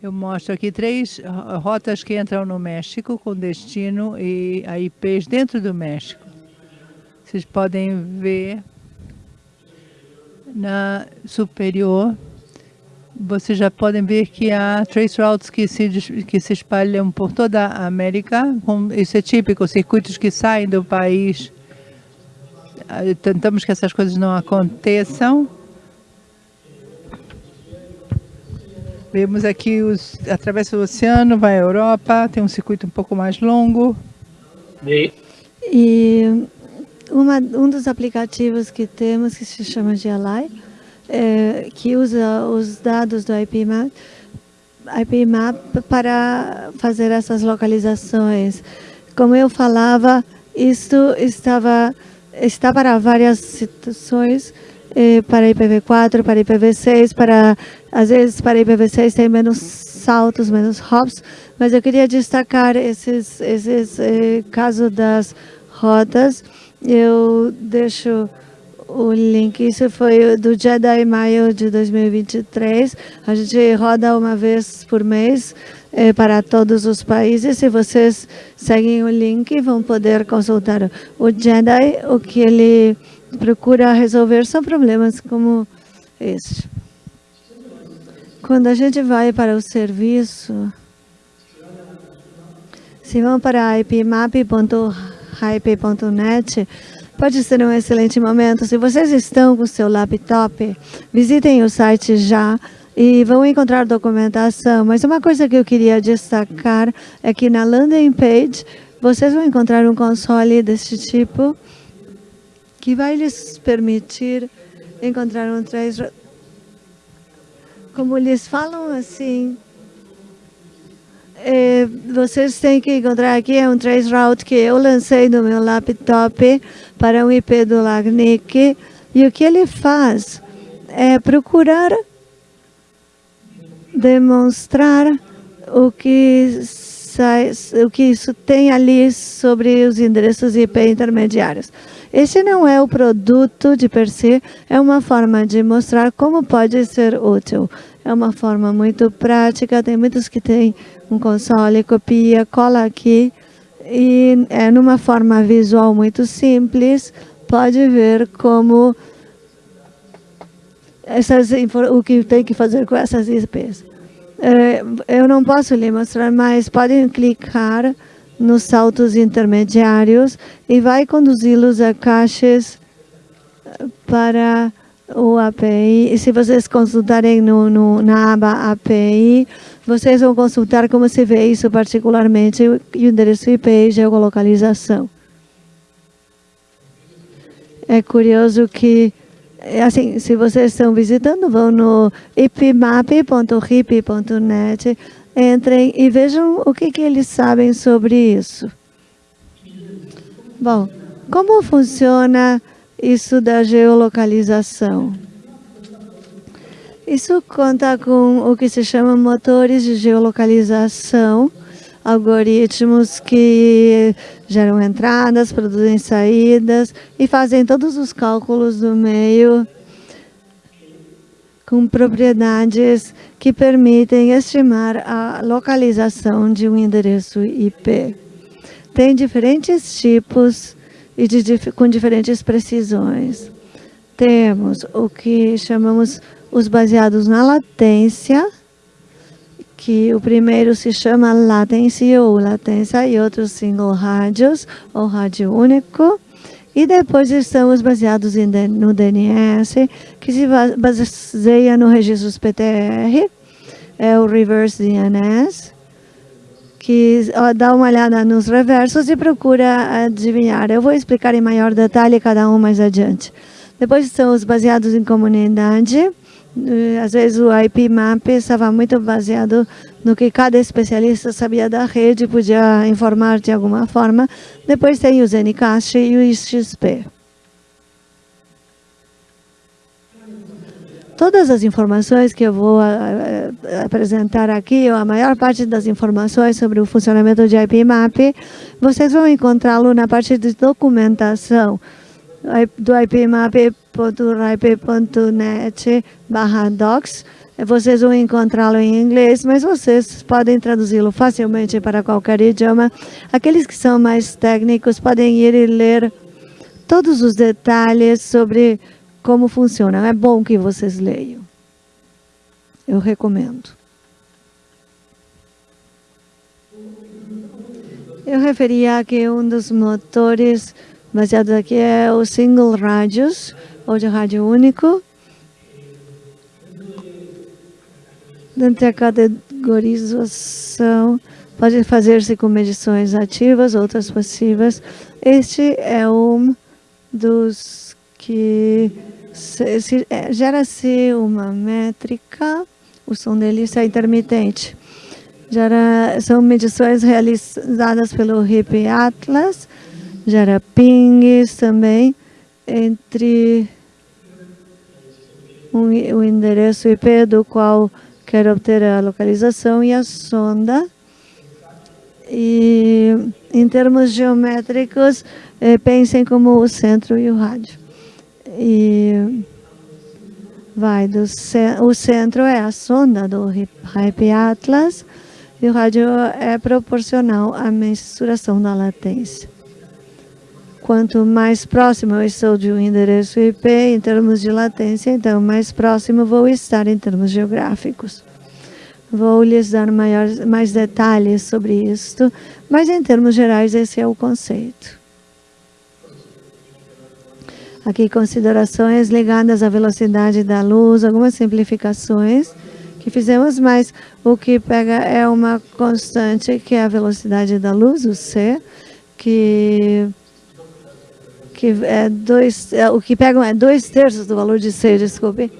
eu mostro aqui três rotas que entram no México com destino e a IPs dentro do México. Vocês podem ver na superior, vocês já podem ver que há trace routes que se, que se espalham por toda a América. Isso é típico, circuitos que saem do país. Ah, tentamos que essas coisas não aconteçam. Vemos aqui, os, atravessa o oceano, vai à Europa, tem um circuito um pouco mais longo. E, e uma, um dos aplicativos que temos, que se chama GLI, é, que usa os dados do IPMAP, IPMAP para fazer essas localizações. Como eu falava, isso estava, está para várias situações, para IPv4, para IPv6, para às vezes para IPv6 tem menos saltos, menos hops, mas eu queria destacar esses, esses eh, casos das rotas. Eu deixo o link, isso foi do Jedi Maio de 2023. A gente roda uma vez por mês eh, para todos os países. Se vocês seguem o link, vão poder consultar o Jedi, o que ele procura resolver são problemas como este. Quando a gente vai para o serviço, se vão para ipmap.hype.net, pode ser um excelente momento. Se vocês estão com o seu laptop, visitem o site já e vão encontrar documentação. Mas uma coisa que eu queria destacar é que na landing page vocês vão encontrar um console desse tipo que vai lhes permitir encontrar um trace. Como eles falam assim, é, vocês têm que encontrar aqui é um trace route que eu lancei no meu laptop para um IP do LACNIC e o que ele faz é procurar demonstrar o que sai, o que isso tem ali sobre os endereços IP intermediários. Esse não é o produto de per se, é uma forma de mostrar como pode ser útil. É uma forma muito prática, tem muitos que têm um console, copia, cola aqui, e é numa forma visual muito simples, pode ver como essas, o que tem que fazer com essas IPs. É, eu não posso lhe mostrar, mas podem clicar nos saltos intermediários e vai conduzi-los a caixas eh, para o API. E se vocês consultarem no, no, na aba API, vocês vão consultar como se vê isso particularmente, o endereço IP e geolocalização. É curioso que É assim, se vocês estão visitando, vão no ipmap.hip.net, entrem e vejam o que, que eles sabem sobre isso. Bom, como funciona isso da geolocalização? Isso conta com o que se chama motores de geolocalização, algoritmos que geram entradas, produzem saídas e fazem todos os cálculos do meio com propriedades que permitem estimar a localização de um endereço IP. Tem diferentes tipos e de, com diferentes precisões. Temos o que chamamos os baseados na latência, que o primeiro se chama latency ou latência e outros single rádios ou rádio único. E depois estão os baseados no DNS, que se baseia no registros PTR, é o Reverse DNS, que dá uma olhada nos reversos e procura adivinhar. Eu vou explicar em maior detalhe cada um mais adiante. Depois estão os baseados em comunidade, às vezes o IP map estava muito baseado no que cada especialista sabia da rede, podia informar de alguma forma. Depois tem o Zenicast e o XP. Todas as informações que eu vou uh, apresentar aqui, ou a maior parte das informações sobre o funcionamento de IP map, vocês vão encontrá-lo na parte de documentação do ipmap.rip.net barra docs. Vocês vão encontrá-lo em inglês, mas vocês podem traduzi-lo facilmente para qualquer idioma. Aqueles que são mais técnicos podem ir e ler todos os detalhes sobre como funciona. É bom que vocês leiam. Eu recomendo. Eu referia que um dos motores baseado aqui é o single radius, ou de rádio único. Dentro da categorização, pode fazer-se com medições ativas, outras passivas. Este é um dos que é, gera-se uma métrica, o som dele é intermitente. Gera, são medições realizadas pelo HIP Atlas, gera pings também entre um, o endereço IP do qual quer obter a localização e a sonda. E em termos geométricos, eh, pensem como o centro e o rádio. E vai do o centro é a sonda do Hype Atlas e o rádio é proporcional à mensuração da latência. Quanto mais próximo eu estou de um endereço IP em termos de latência, então mais próximo vou estar em termos geográficos. Vou lhes dar maior, mais detalhes sobre isto, mas em termos gerais esse é o conceito. Aqui considerações ligadas à velocidade da luz, algumas simplificações que fizemos, mas o que pega é uma constante que é a velocidade da luz, o C, que que é dois, é, o que pegam é dois terços do valor de C, desculpe.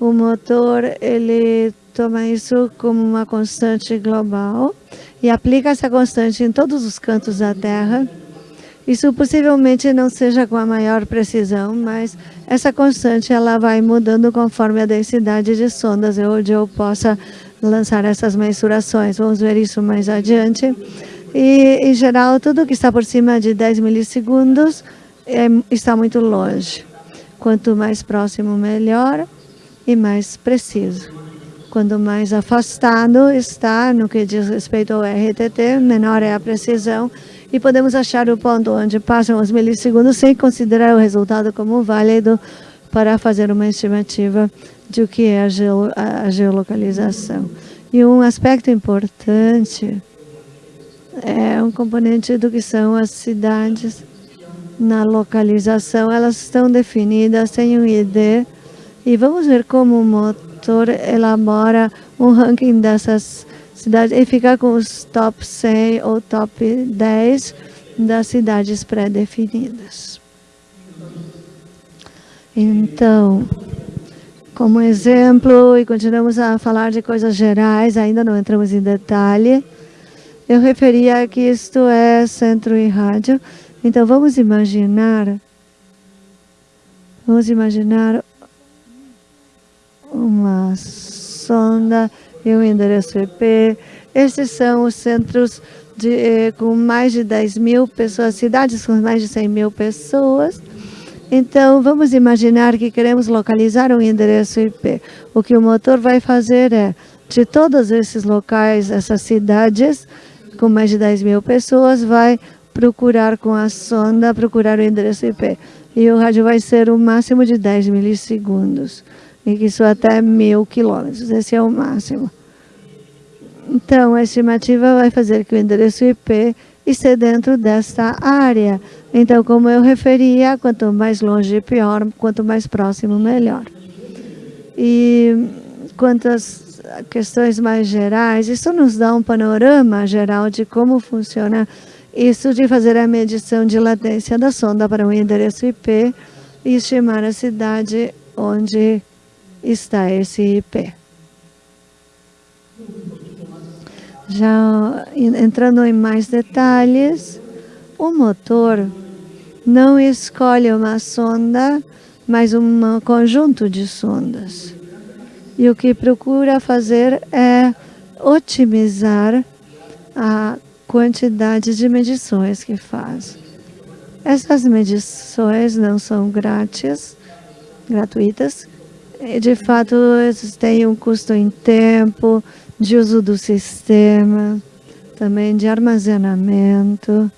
O motor, ele toma isso como uma constante global e aplica essa constante em todos os cantos da Terra. Isso possivelmente não seja com a maior precisão, mas essa constante ela vai mudando conforme a densidade de sondas onde eu possa lançar essas mensurações. Vamos ver isso mais adiante. E, em geral, tudo que está por cima de 10 milissegundos é, está muito longe. Quanto mais próximo, melhor e mais preciso. Quanto mais afastado está no que diz respeito ao RTT, menor é a precisão e podemos achar o ponto onde passam os milissegundos sem considerar o resultado como válido para fazer uma estimativa de o que é a, geo, a geolocalização. E um aspecto importante é um componente do que são as cidades na localização, elas estão definidas, têm um ID, e vamos ver como o motor elabora um ranking dessas cidades e fica com os top 100 ou top 10 das cidades pré-definidas. Então, como exemplo, e continuamos a falar de coisas gerais, ainda não entramos em detalhe, eu referia que isto é centro e rádio. Então, vamos imaginar, vamos imaginar uma sonda e um endereço IP. Esses são os centros de, eh, com mais de 10 mil pessoas, cidades com mais de 100 mil pessoas. Então, vamos imaginar que queremos localizar um endereço IP. O que o motor vai fazer é, de todos esses locais, essas cidades, com mais de 10 mil pessoas, vai procurar com a sonda, procurar o endereço IP. E o rádio vai ser o máximo de 10 milissegundos. E isso até mil quilômetros. Esse é o máximo. Então, a estimativa vai fazer que o endereço IP esteja dentro desta área. Então, como eu referia, quanto mais longe, pior, quanto mais próximo, melhor. E quanto às questões mais gerais, isso nos dá um panorama geral de como funciona isso de fazer a medição de latência da sonda para um endereço IP e estimar a cidade onde está esse IP. Já entrando em mais detalhes, o motor não escolhe uma sonda, mas um conjunto de sondas. E o que procura fazer é otimizar a quantidade de medições que faz. Essas medições não são grátis, gratuitas. E, de fato, têm um custo em tempo, de uso do sistema, também de armazenamento.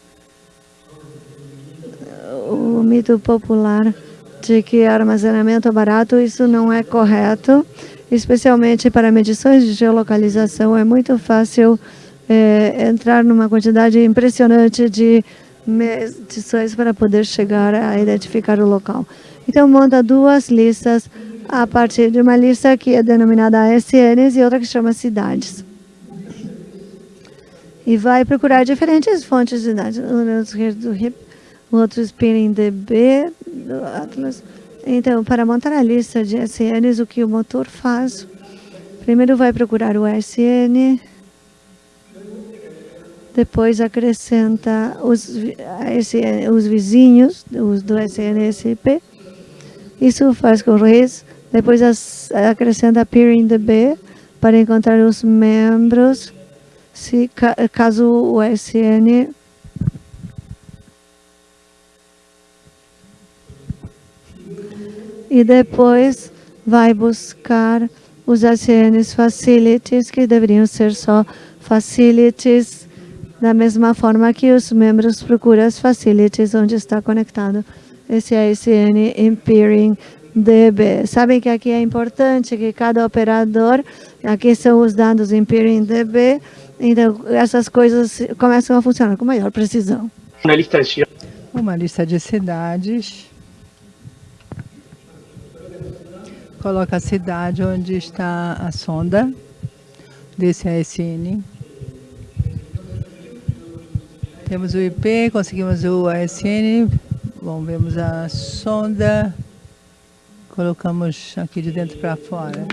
O mito popular de que armazenamento é barato, isso não é correto, especialmente para medições de geolocalização. É muito fácil é, entrar numa quantidade impressionante de medições para poder chegar a identificar o local. Então, monta duas listas a partir de uma lista que é denominada ASNs e outra que chama cidades. E vai procurar diferentes fontes de dados, do RIP, outro Spinning DB, do Atlas. Então, para montar a lista de SNs, o que o motor faz? Primeiro vai procurar o SN, depois acrescenta os, os vizinhos os do SNSP. Isso faz com o depois acrescenta peering DB para encontrar os membros, se caso o SN e depois vai buscar os SNs facilities, que deveriam ser só facilities, da mesma forma que os membros procuram as facilities onde está conectado esse ASN em peering DB. Sabem que aqui é importante que cada operador, aqui são os dados em peering DB, então essas coisas começam a funcionar com maior precisão. Uma lista de Uma lista de cidades. Coloca a cidade onde está a sonda desse ASN. Temos o IP, conseguimos o ASN. Bom, vemos a sonda colocamos aqui de dentro para fora.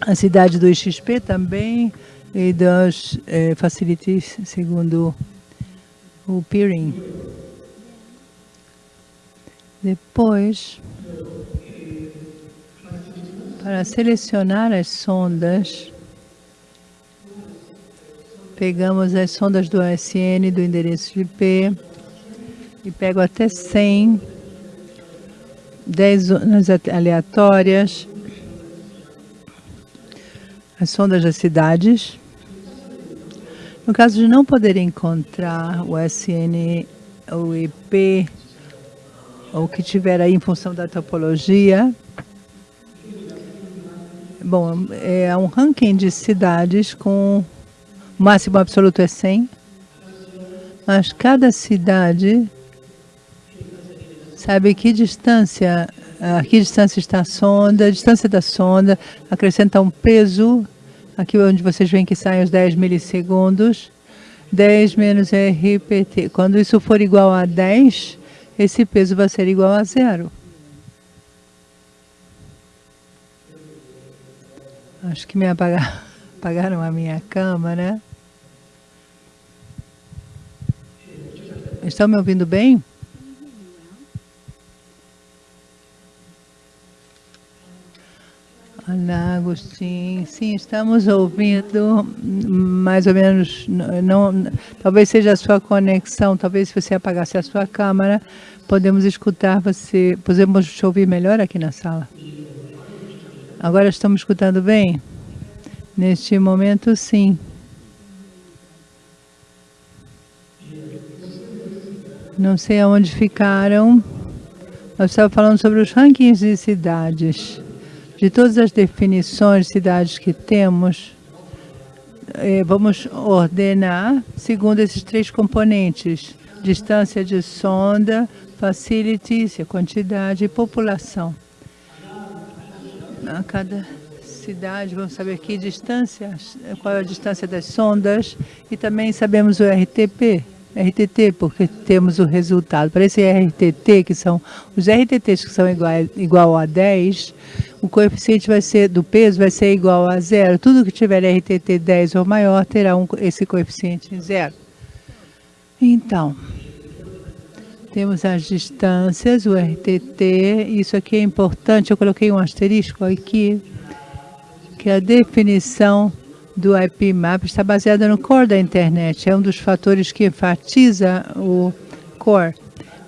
A cidade do XP também e das eh, facilities segundo o peering. Depois, para selecionar as sondas, pegamos as sondas do ASN, do endereço de IP, e pego até 100 10 zonas aleatórias, as sondas das cidades. No caso de não poder encontrar o SN, o IP, ou que tiver aí em função da topologia, bom, é um ranking de cidades com o máximo absoluto é 100, mas cada cidade sabe que distância, a que distância está a sonda, a distância da sonda, acrescenta um peso, aqui onde vocês veem que saem os 10 milissegundos, 10 menos RPT. Quando isso for igual a 10, esse peso vai ser igual a zero. Acho que me apagaram, a minha câmera. Estão me ouvindo bem? Olá, Agostinho. Sim, estamos ouvindo mais ou menos, não, talvez seja a sua conexão, talvez se você apagasse a sua câmera, podemos escutar você, podemos te ouvir melhor aqui na sala. Agora estamos escutando bem? Neste momento, sim. Não sei aonde ficaram. Nós estávamos falando sobre os rankings de cidades. De todas as definições de cidades que temos, eh, vamos ordenar segundo esses três componentes. Distância de sonda, facilities, quantidade e população. A cada cidade, vamos saber que distância, qual é a distância das sondas e também sabemos o RTP, RTT, porque temos o resultado. Para esse RTT, que são os RTTs que são igual, igual a 10, o coeficiente vai ser, do peso vai ser igual a zero. Tudo que tiver RTT 10 ou maior terá um, esse coeficiente zero. Então, temos as distâncias, o RTT, isso aqui é importante, eu coloquei um asterisco aqui, que a definição do IPMAP está baseada no core da internet. É um dos fatores que enfatiza o core.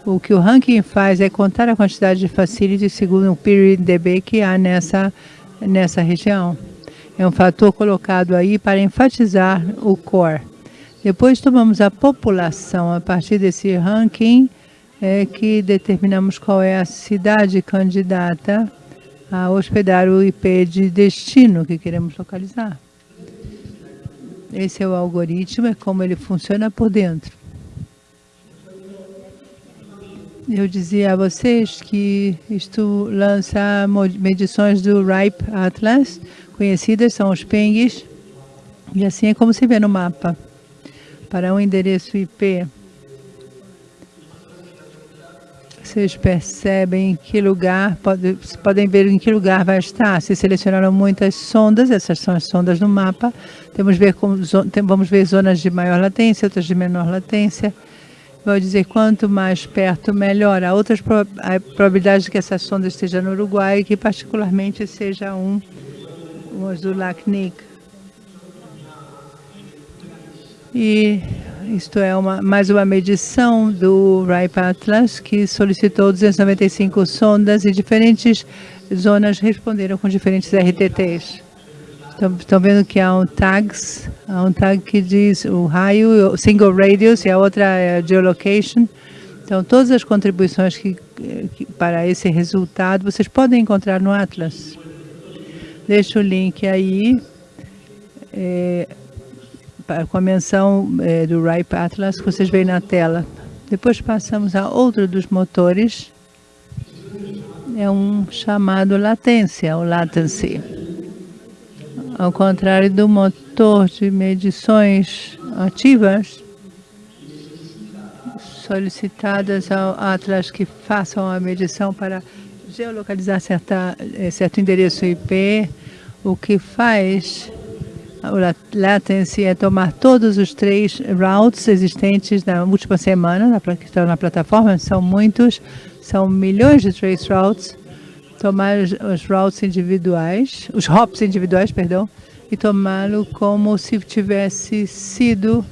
O que o ranking faz é contar a quantidade de facilities segundo o period DB que há nessa, nessa região. É um fator colocado aí para enfatizar o core. Depois tomamos a população a partir desse ranking é que determinamos qual é a cidade candidata a hospedar o IP de destino que queremos localizar. Esse é o algoritmo, é como ele funciona por dentro. Eu dizia a vocês que isto lança medições do RIPE Atlas, conhecidas são os PENGs, e assim é como se vê no mapa. Para um endereço IP, vocês percebem em que lugar, pode, podem ver em que lugar vai estar. Se selecionaram muitas sondas, essas são as sondas no mapa. Temos ver como, vamos ver zonas de maior latência, outras de menor latência. Vou dizer, quanto mais perto, melhor. Há outras a probabilidade de que essa sonda esteja no Uruguai, que particularmente seja um, um do LACNIC. E isto é uma, mais uma medição do RIPE Atlas, que solicitou 295 sondas e diferentes zonas responderam com diferentes RTTs. Estão, vendo que há um tags, há um tag que diz o raio, single radius e a outra é a geolocation. Então, todas as contribuições que, que, para esse resultado vocês podem encontrar no Atlas. Deixo o link aí. É, com a menção é, do RIPE Atlas que vocês veem na tela. Depois passamos a outro dos motores, é um chamado latência, o latency. Ao contrário do motor de medições ativas, solicitadas ao Atlas que façam a medição para geolocalizar certa, eh, certo endereço IP, o que faz o latency é tomar todos os três routes existentes na última semana, na, que estão na plataforma, são muitos, são milhões de trace routes, tomar os routes individuais, os hops individuais, perdão, e tomá-lo como se tivesse sido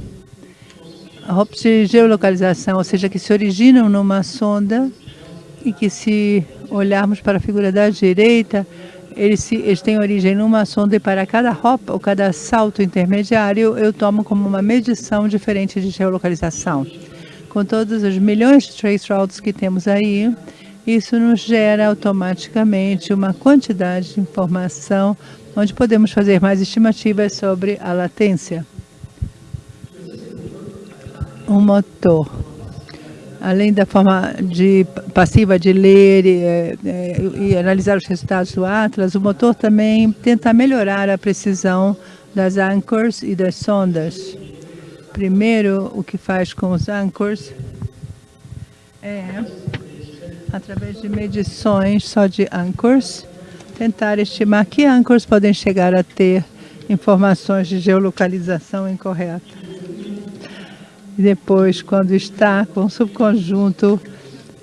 hops de geolocalização, ou seja, que se originam numa sonda e que se olharmos para a figura da direita, eles, eles têm origem numa sonda e para cada hop ou cada salto intermediário eu tomo como uma medição diferente de geolocalização. Com todos os milhões de trace routes que temos aí, isso nos gera automaticamente uma quantidade de informação onde podemos fazer mais estimativas sobre a latência. Um motor além da forma de, passiva de ler e, é, é, e, analisar os resultados do Atlas, o motor também tenta melhorar a precisão das anchors e das sondas. Primeiro, o que faz com os anchors é, através de medições só de anchors, tentar estimar que anchors podem chegar a ter informações de geolocalização incorreta. E depois, quando está com o subconjunto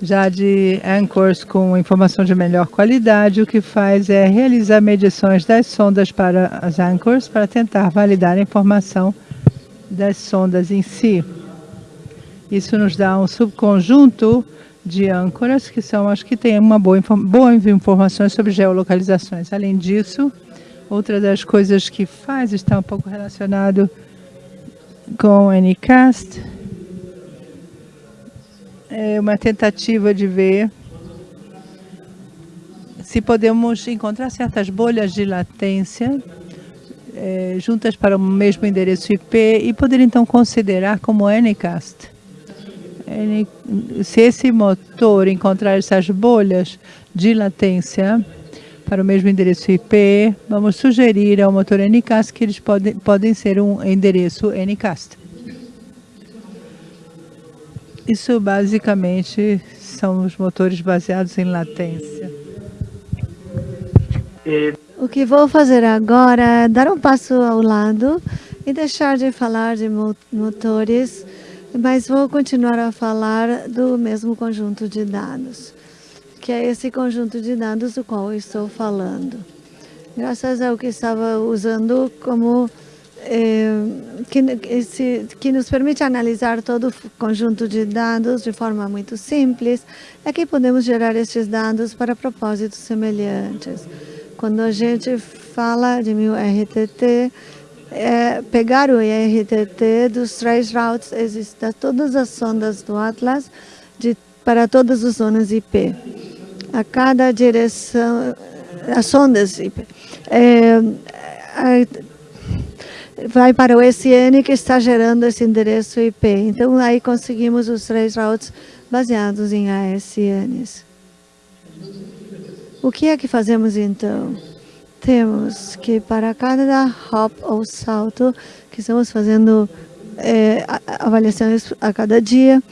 já de anchors com informação de melhor qualidade, o que faz é realizar medições das sondas para as anchors para tentar validar a informação das sondas em si. Isso nos dá um subconjunto de âncoras, que são as que têm uma boa, boas informações sobre geolocalizações. Além disso, outra das coisas que faz está um pouco relacionado com o NCAST, é uma tentativa de ver se podemos encontrar certas bolhas de latência é, juntas para o mesmo endereço IP e poder então considerar como Ncast. Se esse motor encontrar essas bolhas de latência para o mesmo endereço IP, vamos sugerir ao motor Ncast que eles podem, podem ser um endereço Ncast. Isso basicamente são os motores baseados em latência. O que vou fazer agora é dar um passo ao lado e deixar de falar de motores, mas vou continuar a falar do mesmo conjunto de dados, que é esse conjunto de dados do qual estou falando. Graças ao que estava usando como eh, que, esse, que nos permite analisar todo o conjunto de dados de forma muito simples, é que podemos gerar estes dados para propósitos semelhantes. Quando a gente fala de mil RTT, é pegar o IRTT dos trace routes existem todas as sondas do Atlas de, para todas as zonas IP. A cada direção, as sondas IP. É, vai para o SN que está gerando esse endereço IP. Então, aí conseguimos os três routes baseados em ASNs. O que é que fazemos então? Temos que para cada hop ou salto que estamos fazendo é, avaliações a cada dia,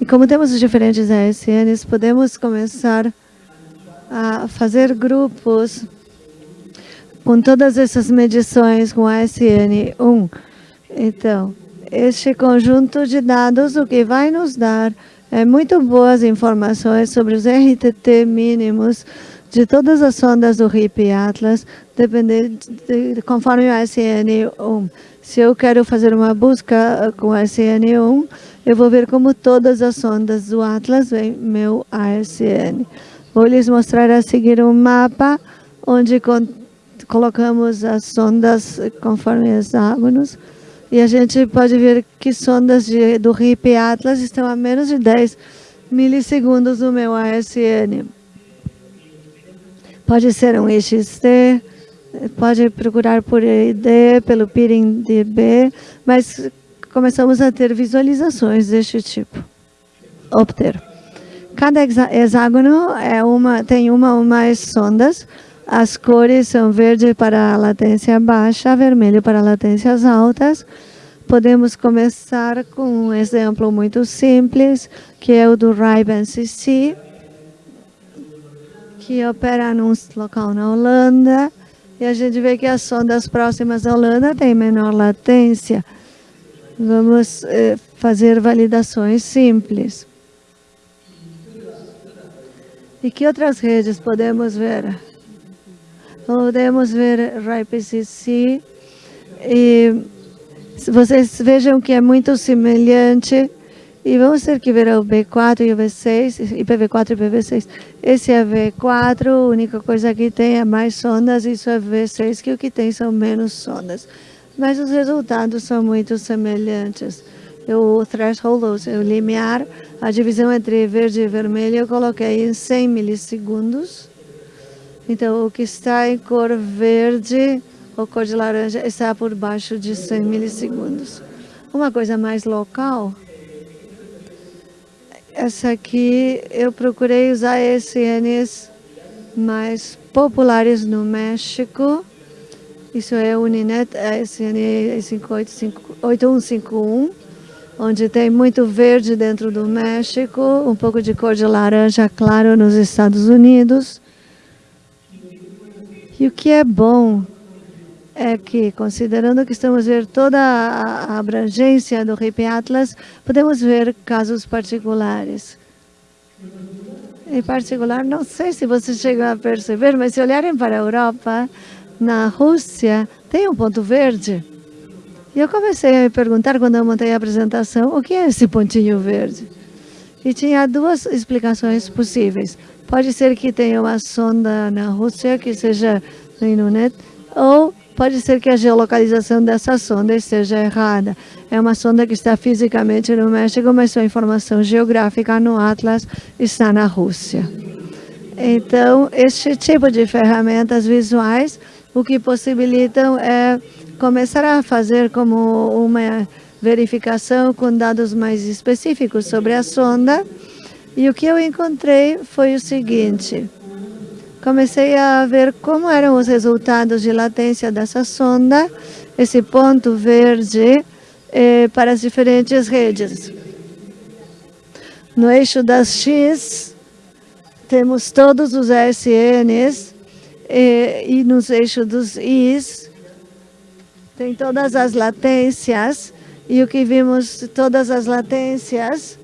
e como temos os diferentes ASNs, podemos começar a fazer grupos com todas essas medições com a SN1. Então, este conjunto de dados, o que vai nos dar é muito boas informações sobre os RTT mínimos de todas as sondas do RIP Atlas, dependendo de, conforme o SN1. Se eu quero fazer uma busca com o SN1, eu vou ver como todas as sondas do Atlas vêm meu ASN. Vou lhes mostrar a seguir um mapa onde colocamos as sondas conforme hexágonos e a gente pode ver que sondas de, do RIP Atlas estão a menos de 10 milissegundos do meu ASN. Pode ser um XT, pode procurar por ID, pelo PIRINDB, mas começamos a ter visualizações deste tipo. Obter. Cada hexágono é uma, tem uma ou mais sondas as cores são verde para latência baixa, vermelho para latências altas. Podemos começar com um exemplo muito simples, que é o do Ray-Ban CC, que opera num local na Holanda. E a gente vê que as sondas próximas à Holanda têm menor latência. Vamos eh, fazer validações simples. E que outras redes podemos ver? podemos ver RIPCC e vocês vejam que é muito semelhante e vamos ter que ver o B4 e o V6, IPv4 e IPv6. Esse é V4, a única coisa que tem é mais sondas, isso é V6, que o que tem são menos sondas. Mas os resultados são muito semelhantes. O threshold, o limiar, a divisão entre verde e vermelho, eu coloquei em 100 milissegundos. Então, o que está em cor verde ou cor de laranja está por baixo de 100 milissegundos. Uma coisa mais local, essa aqui eu procurei usar SNs mais populares no México. Isso é Uninet, a SN 8151. Onde tem muito verde dentro do México, um pouco de cor de laranja claro nos Estados Unidos. E o que é bom é que, considerando que estamos ver toda a abrangência do RIP Atlas, podemos ver casos particulares. Em particular, não sei se vocês chegam a perceber, mas se olharem para a Europa, na Rússia, tem um ponto verde. E eu comecei a me perguntar, quando eu montei a apresentação, o que é esse pontinho verde? E tinha duas explicações possíveis. Pode ser que tenha uma sonda na Rússia que seja no Inunet, ou pode ser que a geolocalização dessa sonda esteja errada. É uma sonda que está fisicamente no México, mas sua informação geográfica no Atlas está na Rússia. Então, este tipo de ferramentas visuais, o que possibilitam é começar a fazer como uma verificação com dados mais específicos sobre a sonda. E o que eu encontrei foi o seguinte. Comecei a ver como eram os resultados de latência dessa sonda, esse ponto verde, eh, para as diferentes redes. No eixo das X, temos todos os ASNs, eh, e nos eixos dos Is, tem todas as latências, e o que vimos, todas as latências,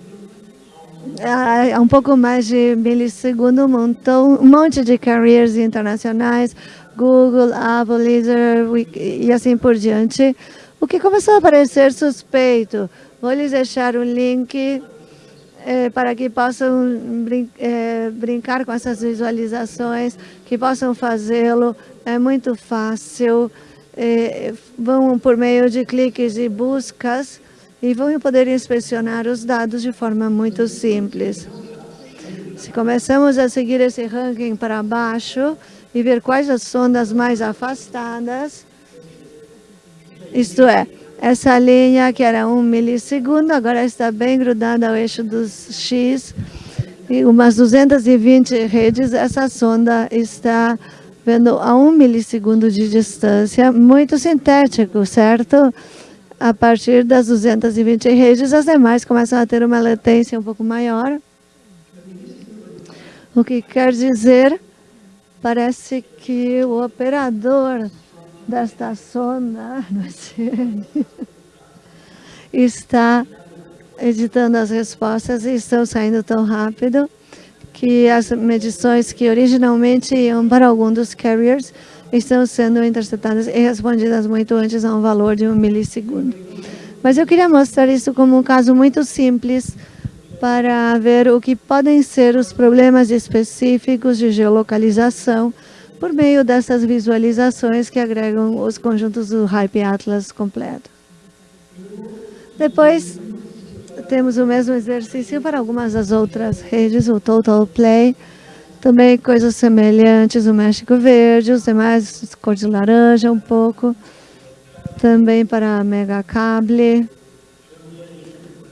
há um pouco mais de milissegundo, um, montão, um monte de carriers internacionais, Google, Apple, Laser e assim por diante. O que começou a parecer suspeito. Vou lhes deixar o link eh, para que possam brin eh, brincar com essas visualizações, que possam fazê-lo. É muito fácil eh, vão por meio de cliques e buscas e vão poder inspecionar os dados de forma muito simples. Se começamos a seguir esse ranking para baixo e ver quais as sondas mais afastadas, isto é, essa linha que era um milissegundo, agora está bem grudada ao eixo dos X, e umas 220 redes, essa sonda está vendo a um milissegundo de distância, muito sintético, certo? A partir das 220 redes, as demais começam a ter uma latência um pouco maior. O que quer dizer, parece que o operador desta sonda está editando as respostas e estão saindo tão rápido que as medições que originalmente iam para algum dos carriers estão sendo interceptadas e respondidas muito antes a um valor de um milissegundo. Mas eu queria mostrar isso como um caso muito simples para ver o que podem ser os problemas específicos de geolocalização por meio dessas visualizações que agregam os conjuntos do Hype Atlas completo. Depois, temos o mesmo exercício para algumas das outras redes, o Total Play, também coisas semelhantes, o México Verde, os demais cor de laranja um pouco, também para Mega Cable.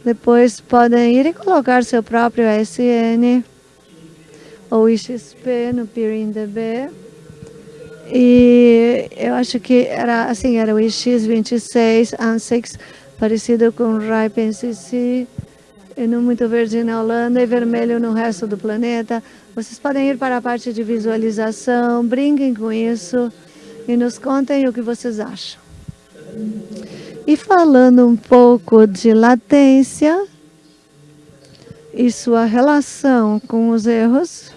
Depois podem ir e colocar seu próprio SN ou IXP no PeeringDB. E eu acho que era assim, era o IX26, ANSIX, parecido com Ripe NCC, no muito verde na Holanda e vermelho no resto do planeta. Vocês podem ir para a parte de visualização, brinquem com isso e nos contem o que vocês acham. E falando um pouco de latência e sua relação com os erros,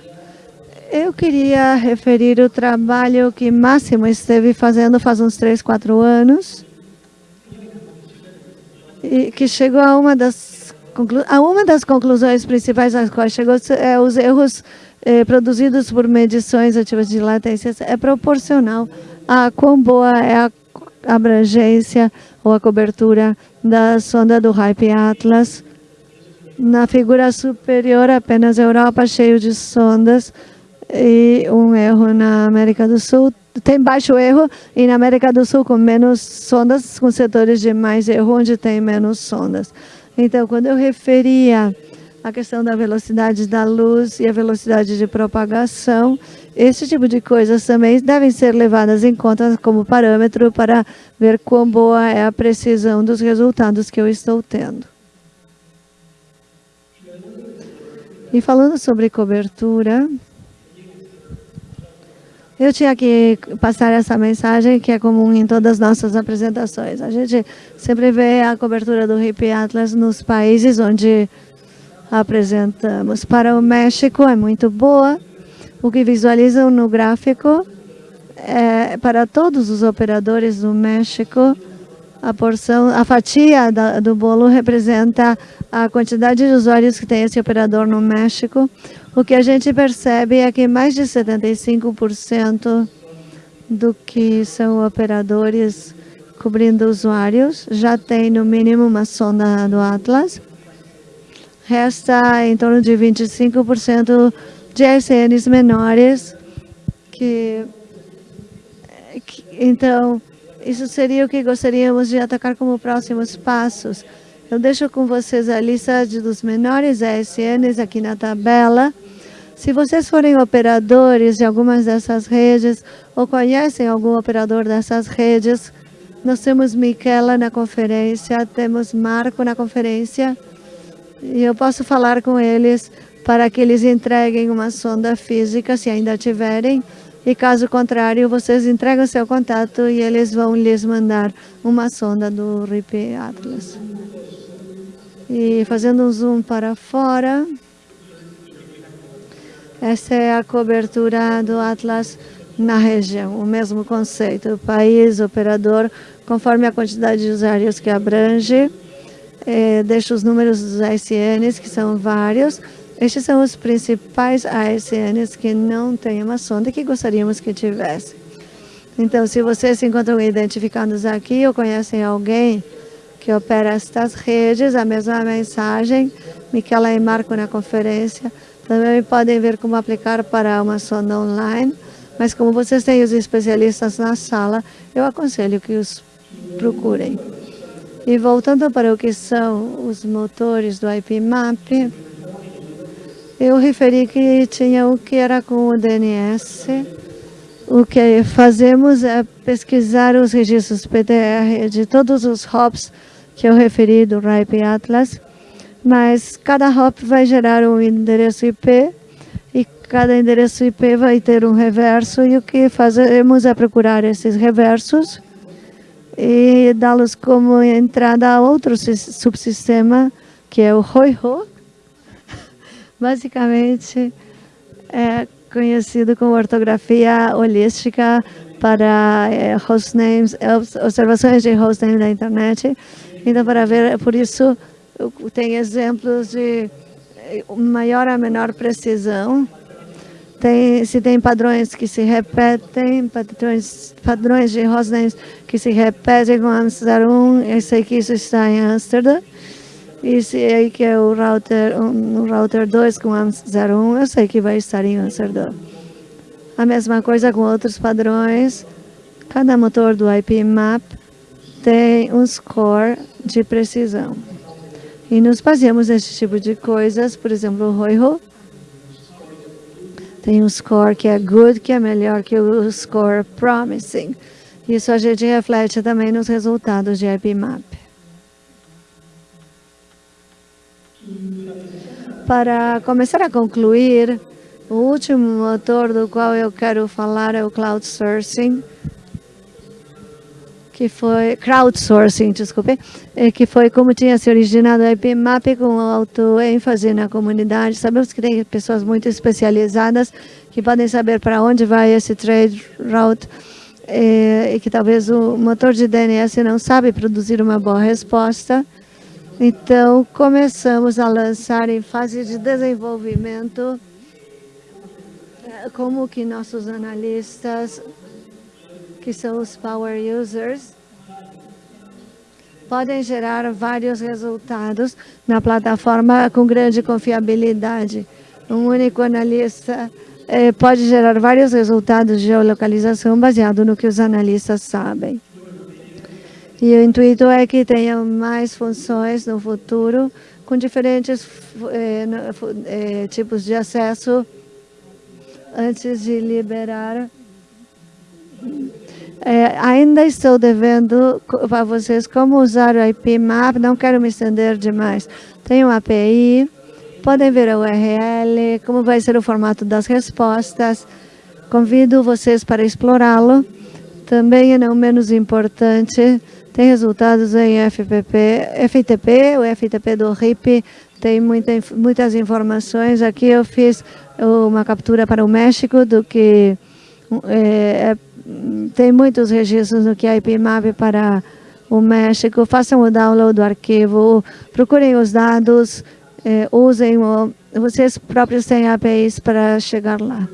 eu queria referir o trabalho que Máximo esteve fazendo faz uns 3, 4 anos, e que chegou a uma das, a uma das conclusões principais às quais chegou é os erros eh, produzidos por medições ativas de latência é proporcional a quão boa é a abrangência ou a cobertura da sonda do Hype Atlas. Na figura superior, apenas Europa cheio de sondas e um erro na América do Sul tem baixo erro e na América do Sul com menos sondas, com setores de mais erro, onde tem menos sondas. Então, quando eu referia a questão da velocidade da luz e a velocidade de propagação, esse tipo de coisas também devem ser levadas em conta como parâmetro para ver quão boa é a precisão dos resultados que eu estou tendo. E falando sobre cobertura, eu tinha que passar essa mensagem que é comum em todas as nossas apresentações. A gente sempre vê a cobertura do RIP Atlas nos países onde apresentamos. Para o México é muito boa. O que visualizam no gráfico é para todos os operadores do México, a porção, a fatia da, do bolo representa a quantidade de usuários que tem esse operador no México. O que a gente percebe é que mais de 75% do que são operadores cobrindo usuários já tem no mínimo uma sonda do Atlas. Resta em torno de 25% de SNs menores que, que então isso seria o que gostaríamos de atacar como próximos passos. Eu deixo com vocês a lista dos menores ASNs aqui na tabela. Se vocês forem operadores de algumas dessas redes ou conhecem algum operador dessas redes, nós temos Miquela na conferência, temos Marco na conferência, e eu posso falar com eles para que eles entreguem uma sonda física, se ainda tiverem, e caso contrário, vocês entregam seu contato e eles vão lhes mandar uma sonda do RIP Atlas. E fazendo um zoom para fora, essa é a cobertura do Atlas na região, o mesmo conceito, país, operador, conforme a quantidade de usuários que abrange, eh, deixa os números dos ASNs, que são vários. Estes são os principais ASNs que não têm uma sonda e que gostaríamos que tivesse. Então, se vocês se encontram identificados aqui ou conhecem alguém que opera estas redes, a mesma mensagem, Miquela e Marco na conferência, também podem ver como aplicar para uma sonda online, mas como vocês têm os especialistas na sala, eu aconselho que os procurem. E voltando para o que são os motores do IPMAP, eu referi que tinha o que era com o DNS. O que fazemos é pesquisar os registros PTR de todos os hops que eu referi do RIPE Atlas mas cada hop vai gerar um endereço IP e cada endereço IP vai ter um reverso e o que fazemos é procurar esses reversos e dá-los como entrada a outro subsistema que é o ROIRO. Basicamente é conhecido como ortografia holística para é, hostnames, observações de hostname da internet. Então, para ver, por isso, tem exemplos de eh, maior a menor precisão. Tem, se tem padrões que se repetem, padrões, padrões de hostnames que se repetem com AMS01, eu sei que isso está em Amsterdã. E se aí que é o router, um, o router 2 com AMS01, eu sei que vai estar em Amsterdã. A mesma coisa com outros padrões. Cada motor do IP map tem um score de precisão. E nos baseamos nesse tipo de coisas, por exemplo, o Roiho tem um score que é good, que é melhor que o score promising. Isso a gente reflete também nos resultados de IPMAP. Para começar a concluir, o último motor do qual eu quero falar é o Cloud Sourcing que foi crowdsourcing, desculpe, que foi como tinha se originado a IPMAP com alto ênfase na comunidade. Sabemos que tem pessoas muito especializadas que podem saber para onde vai esse trade route e, e que talvez o motor de DNS não sabe produzir uma boa resposta. Então, começamos a lançar em fase de desenvolvimento como que nossos analistas que são os power users, podem gerar vários resultados na plataforma com grande confiabilidade. Um único analista eh, pode gerar vários resultados de geolocalização baseado no que os analistas sabem. E o intuito é que tenham mais funções no futuro com diferentes eh, eh, tipos de acesso antes de liberar é, ainda estou devendo para vocês como usar o IP Map, não quero me estender demais. Tem uma API Podem ver a URL, como vai ser o formato das respostas. Convido vocês para explorá-lo. Também, e não menos importante, tem resultados em FPP, FTP, o FTP do RIP tem muita, muitas informações. Aqui eu fiz uma captura para o México do que é, tem muitos registros no que é IPMAP para o México. Façam o download do arquivo, procurem os dados, é, usem, o, vocês próprios têm APIs para chegar lá.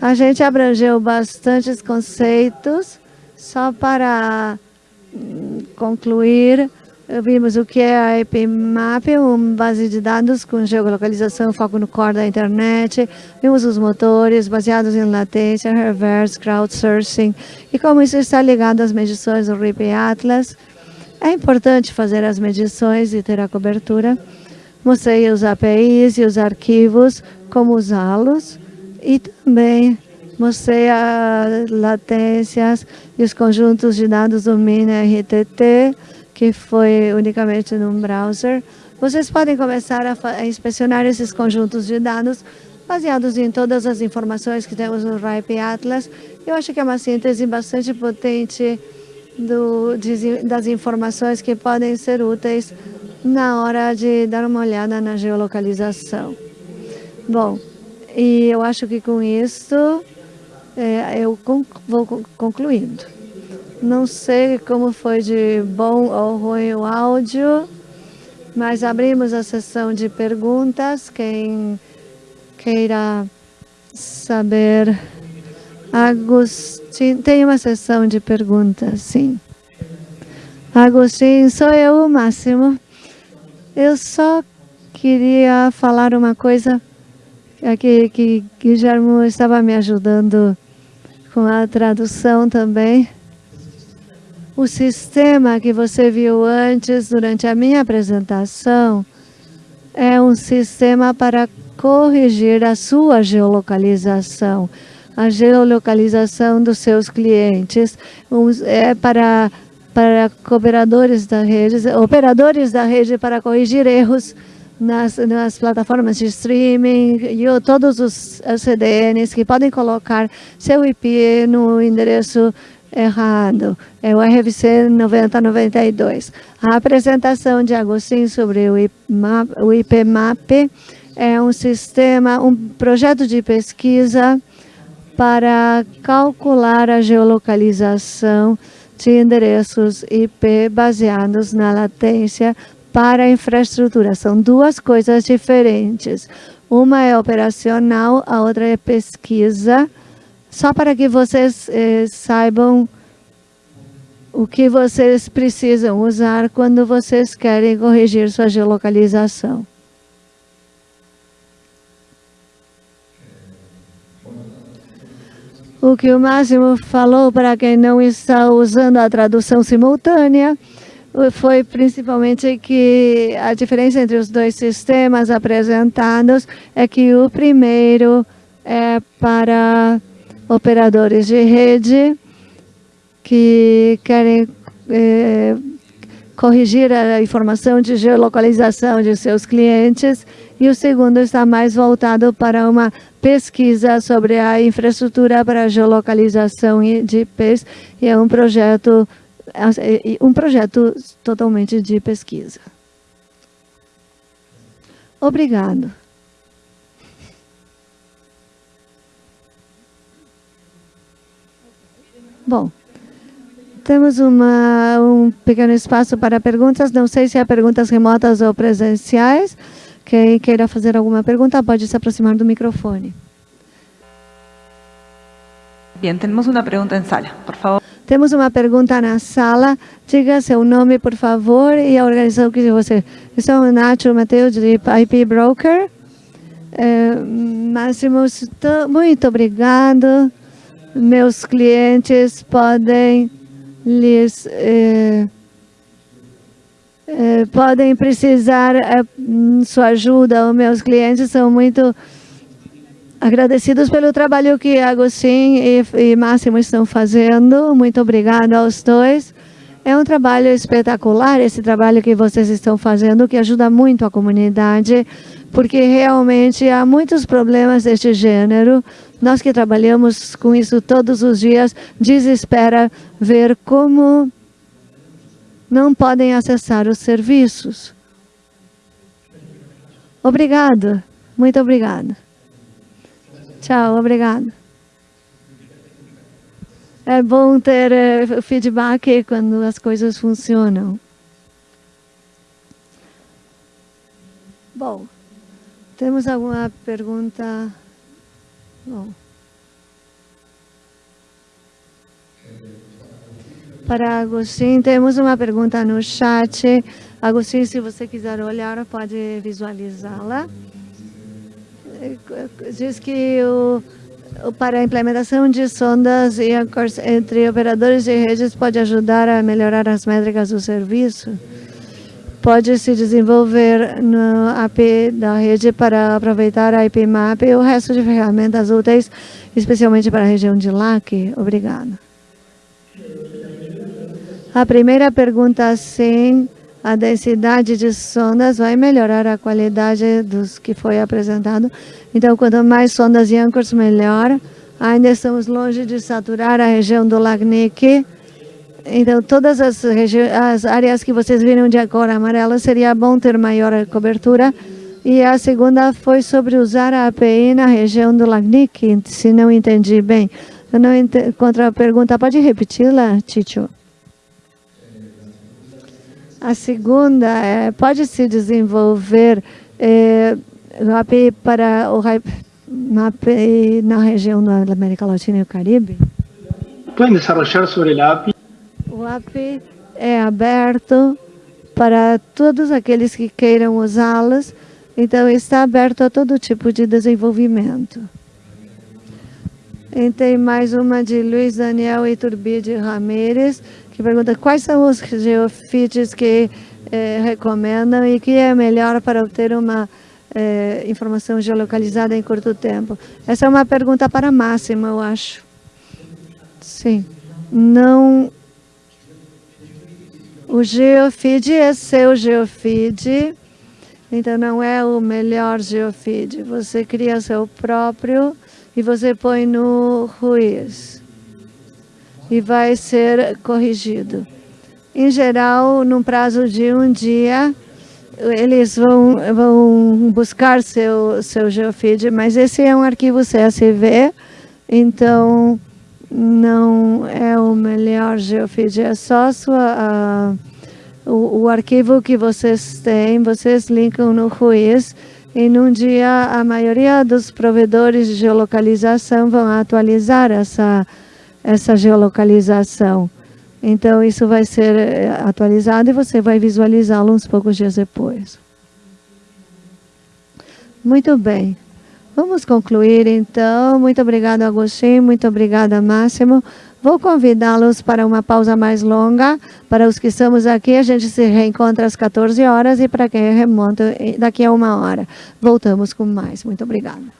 A gente abrangeu bastantes conceitos, só para hum, concluir, vimos o que é a IPMAP, uma base de dados com geolocalização, foco no core da internet, vimos os motores baseados em latência, reverse, crowdsourcing e como isso está ligado às medições do RIP Atlas. É importante fazer as medições e ter a cobertura. Mostrei os APIs e os arquivos, como usá-los e também mostrei as latências e os conjuntos de dados do MINI-RTT, que foi unicamente num browser. Vocês podem começar a, a, inspecionar esses conjuntos de dados baseados em todas as informações que temos no RIPE Atlas. Eu acho que é uma síntese bastante potente do, de, das informações que podem ser úteis na hora de dar uma olhada na geolocalização. Bom, e eu acho que com isso é, eu vou concluindo. Não sei como foi de bom ou ruim o áudio, mas abrimos a sessão de perguntas. Quem queira saber. Agostinho, tem uma sessão de perguntas, sim. Agostinho, sou eu, Máximo. Eu só queria falar uma coisa aqui que Guilherme estava me ajudando com a tradução também. O sistema que você viu antes, durante a minha apresentação, é um sistema para corrigir a sua geolocalização, a geolocalização dos seus clientes. É para, para operadores da rede, operadores da rede para corrigir erros nas, nas plataformas de streaming e todos os CDNs que podem colocar seu IP no endereço errado. É o RFC 9092. A apresentação de Agostinho sobre o IPMAP, é um sistema, um projeto de pesquisa para calcular a geolocalização de endereços IP baseados na latência para infraestrutura. São duas coisas diferentes. Uma é operacional, a outra é pesquisa só para que vocês eh, saibam o que vocês precisam usar quando vocês querem corrigir sua geolocalização. O que o Máximo falou para quem não está usando a tradução simultânea foi principalmente que a diferença entre os dois sistemas apresentados é que o primeiro é para operadores de rede que querem é, corrigir a informação de geolocalização de seus clientes e o segundo está mais voltado para uma pesquisa sobre a infraestrutura para geolocalização de IPs e é um projeto um projeto totalmente de pesquisa. Obrigado. Bom, temos uma, um pequeno espaço para perguntas. Não sei se há perguntas remotas ou presenciais. Quem queira fazer alguma pergunta pode se aproximar do microfone. Bem, temos uma pergunta em sala, por favor. Temos uma pergunta na sala. Diga seu nome, por favor, e a organização que você... Eu sou o Nacho Mateus, de IP Broker. É, Máximo, muito obrigado meus clientes podem lhes eh, eh, podem precisar eh, sua ajuda. Os meus clientes são muito agradecidos pelo trabalho que Agostinho e, e Máximo estão fazendo. Muito obrigada aos dois. É um trabalho espetacular, esse trabalho que vocês estão fazendo, que ajuda muito a comunidade, porque realmente há muitos problemas deste gênero. Nós que trabalhamos com isso todos os dias, desespera ver como não podem acessar os serviços. Obrigado. Muito obrigado. Tchau, obrigado. É bom ter uh, feedback quando as coisas funcionam. Bom, temos alguma pergunta? Bom. Para Agostinho, temos uma pergunta no chat. Agostinho, se você quiser olhar, pode visualizá-la. Diz que o, para a implementação de sondas e entre operadores de redes pode ajudar a melhorar as métricas do serviço. Pode se desenvolver no AP da rede para aproveitar a IPMAP e o resto de ferramentas úteis, especialmente para a região de LAC. Obrigada. A primeira pergunta, sim a densidade de sondas vai melhorar a qualidade dos que foi apresentado. Então, quanto mais sondas e anchors, melhor. Ainda estamos longe de saturar a região do Lagnic. Então, todas as, as áreas que vocês viram de cor amarela, seria bom ter maior cobertura. E a segunda foi sobre usar a API na região do Lagnic, se não entendi bem. Eu não ent... Contra a pergunta, pode repeti-la, Ticho? A segunda, é, pode se desenvolver é, API para o API na região da América Latina e o Caribe? Podem desenvolver sobre o API? O API é aberto para todos aqueles que queiram usá-las, então está aberto a todo tipo de desenvolvimento. E tem mais uma de Luiz Daniel Iturbide Ramírez, que pergunta quais são os geofeeds que eh, recomendam e que é melhor para obter uma eh, informação geolocalizada em curto tempo. Essa é uma pergunta para Máxima, eu acho. Sim. Não... O geofeed é seu geofeed, então não é o melhor geofeed. Você cria seu próprio e você põe no Ruiz e vai ser corrigido. Em geral, num prazo de um dia, eles vão, vão buscar seu, seu geofeed, mas esse é um arquivo CSV, então não é o melhor geofeed, é só sua, uh, o, o, arquivo que vocês têm, vocês linkam no Ruiz, e num dia a maioria dos provedores de geolocalização vão atualizar essa essa geolocalização. Então, isso vai ser eh, atualizado e você vai visualizá-lo uns poucos dias depois. Muito bem. Vamos concluir, então. Muito obrigada, Agostinho. Muito obrigada, Máximo. Vou convidá-los para uma pausa mais longa. Para os que estamos aqui, a gente se reencontra às 14 horas e para quem é remoto, daqui a uma hora. Voltamos com mais. Muito obrigada.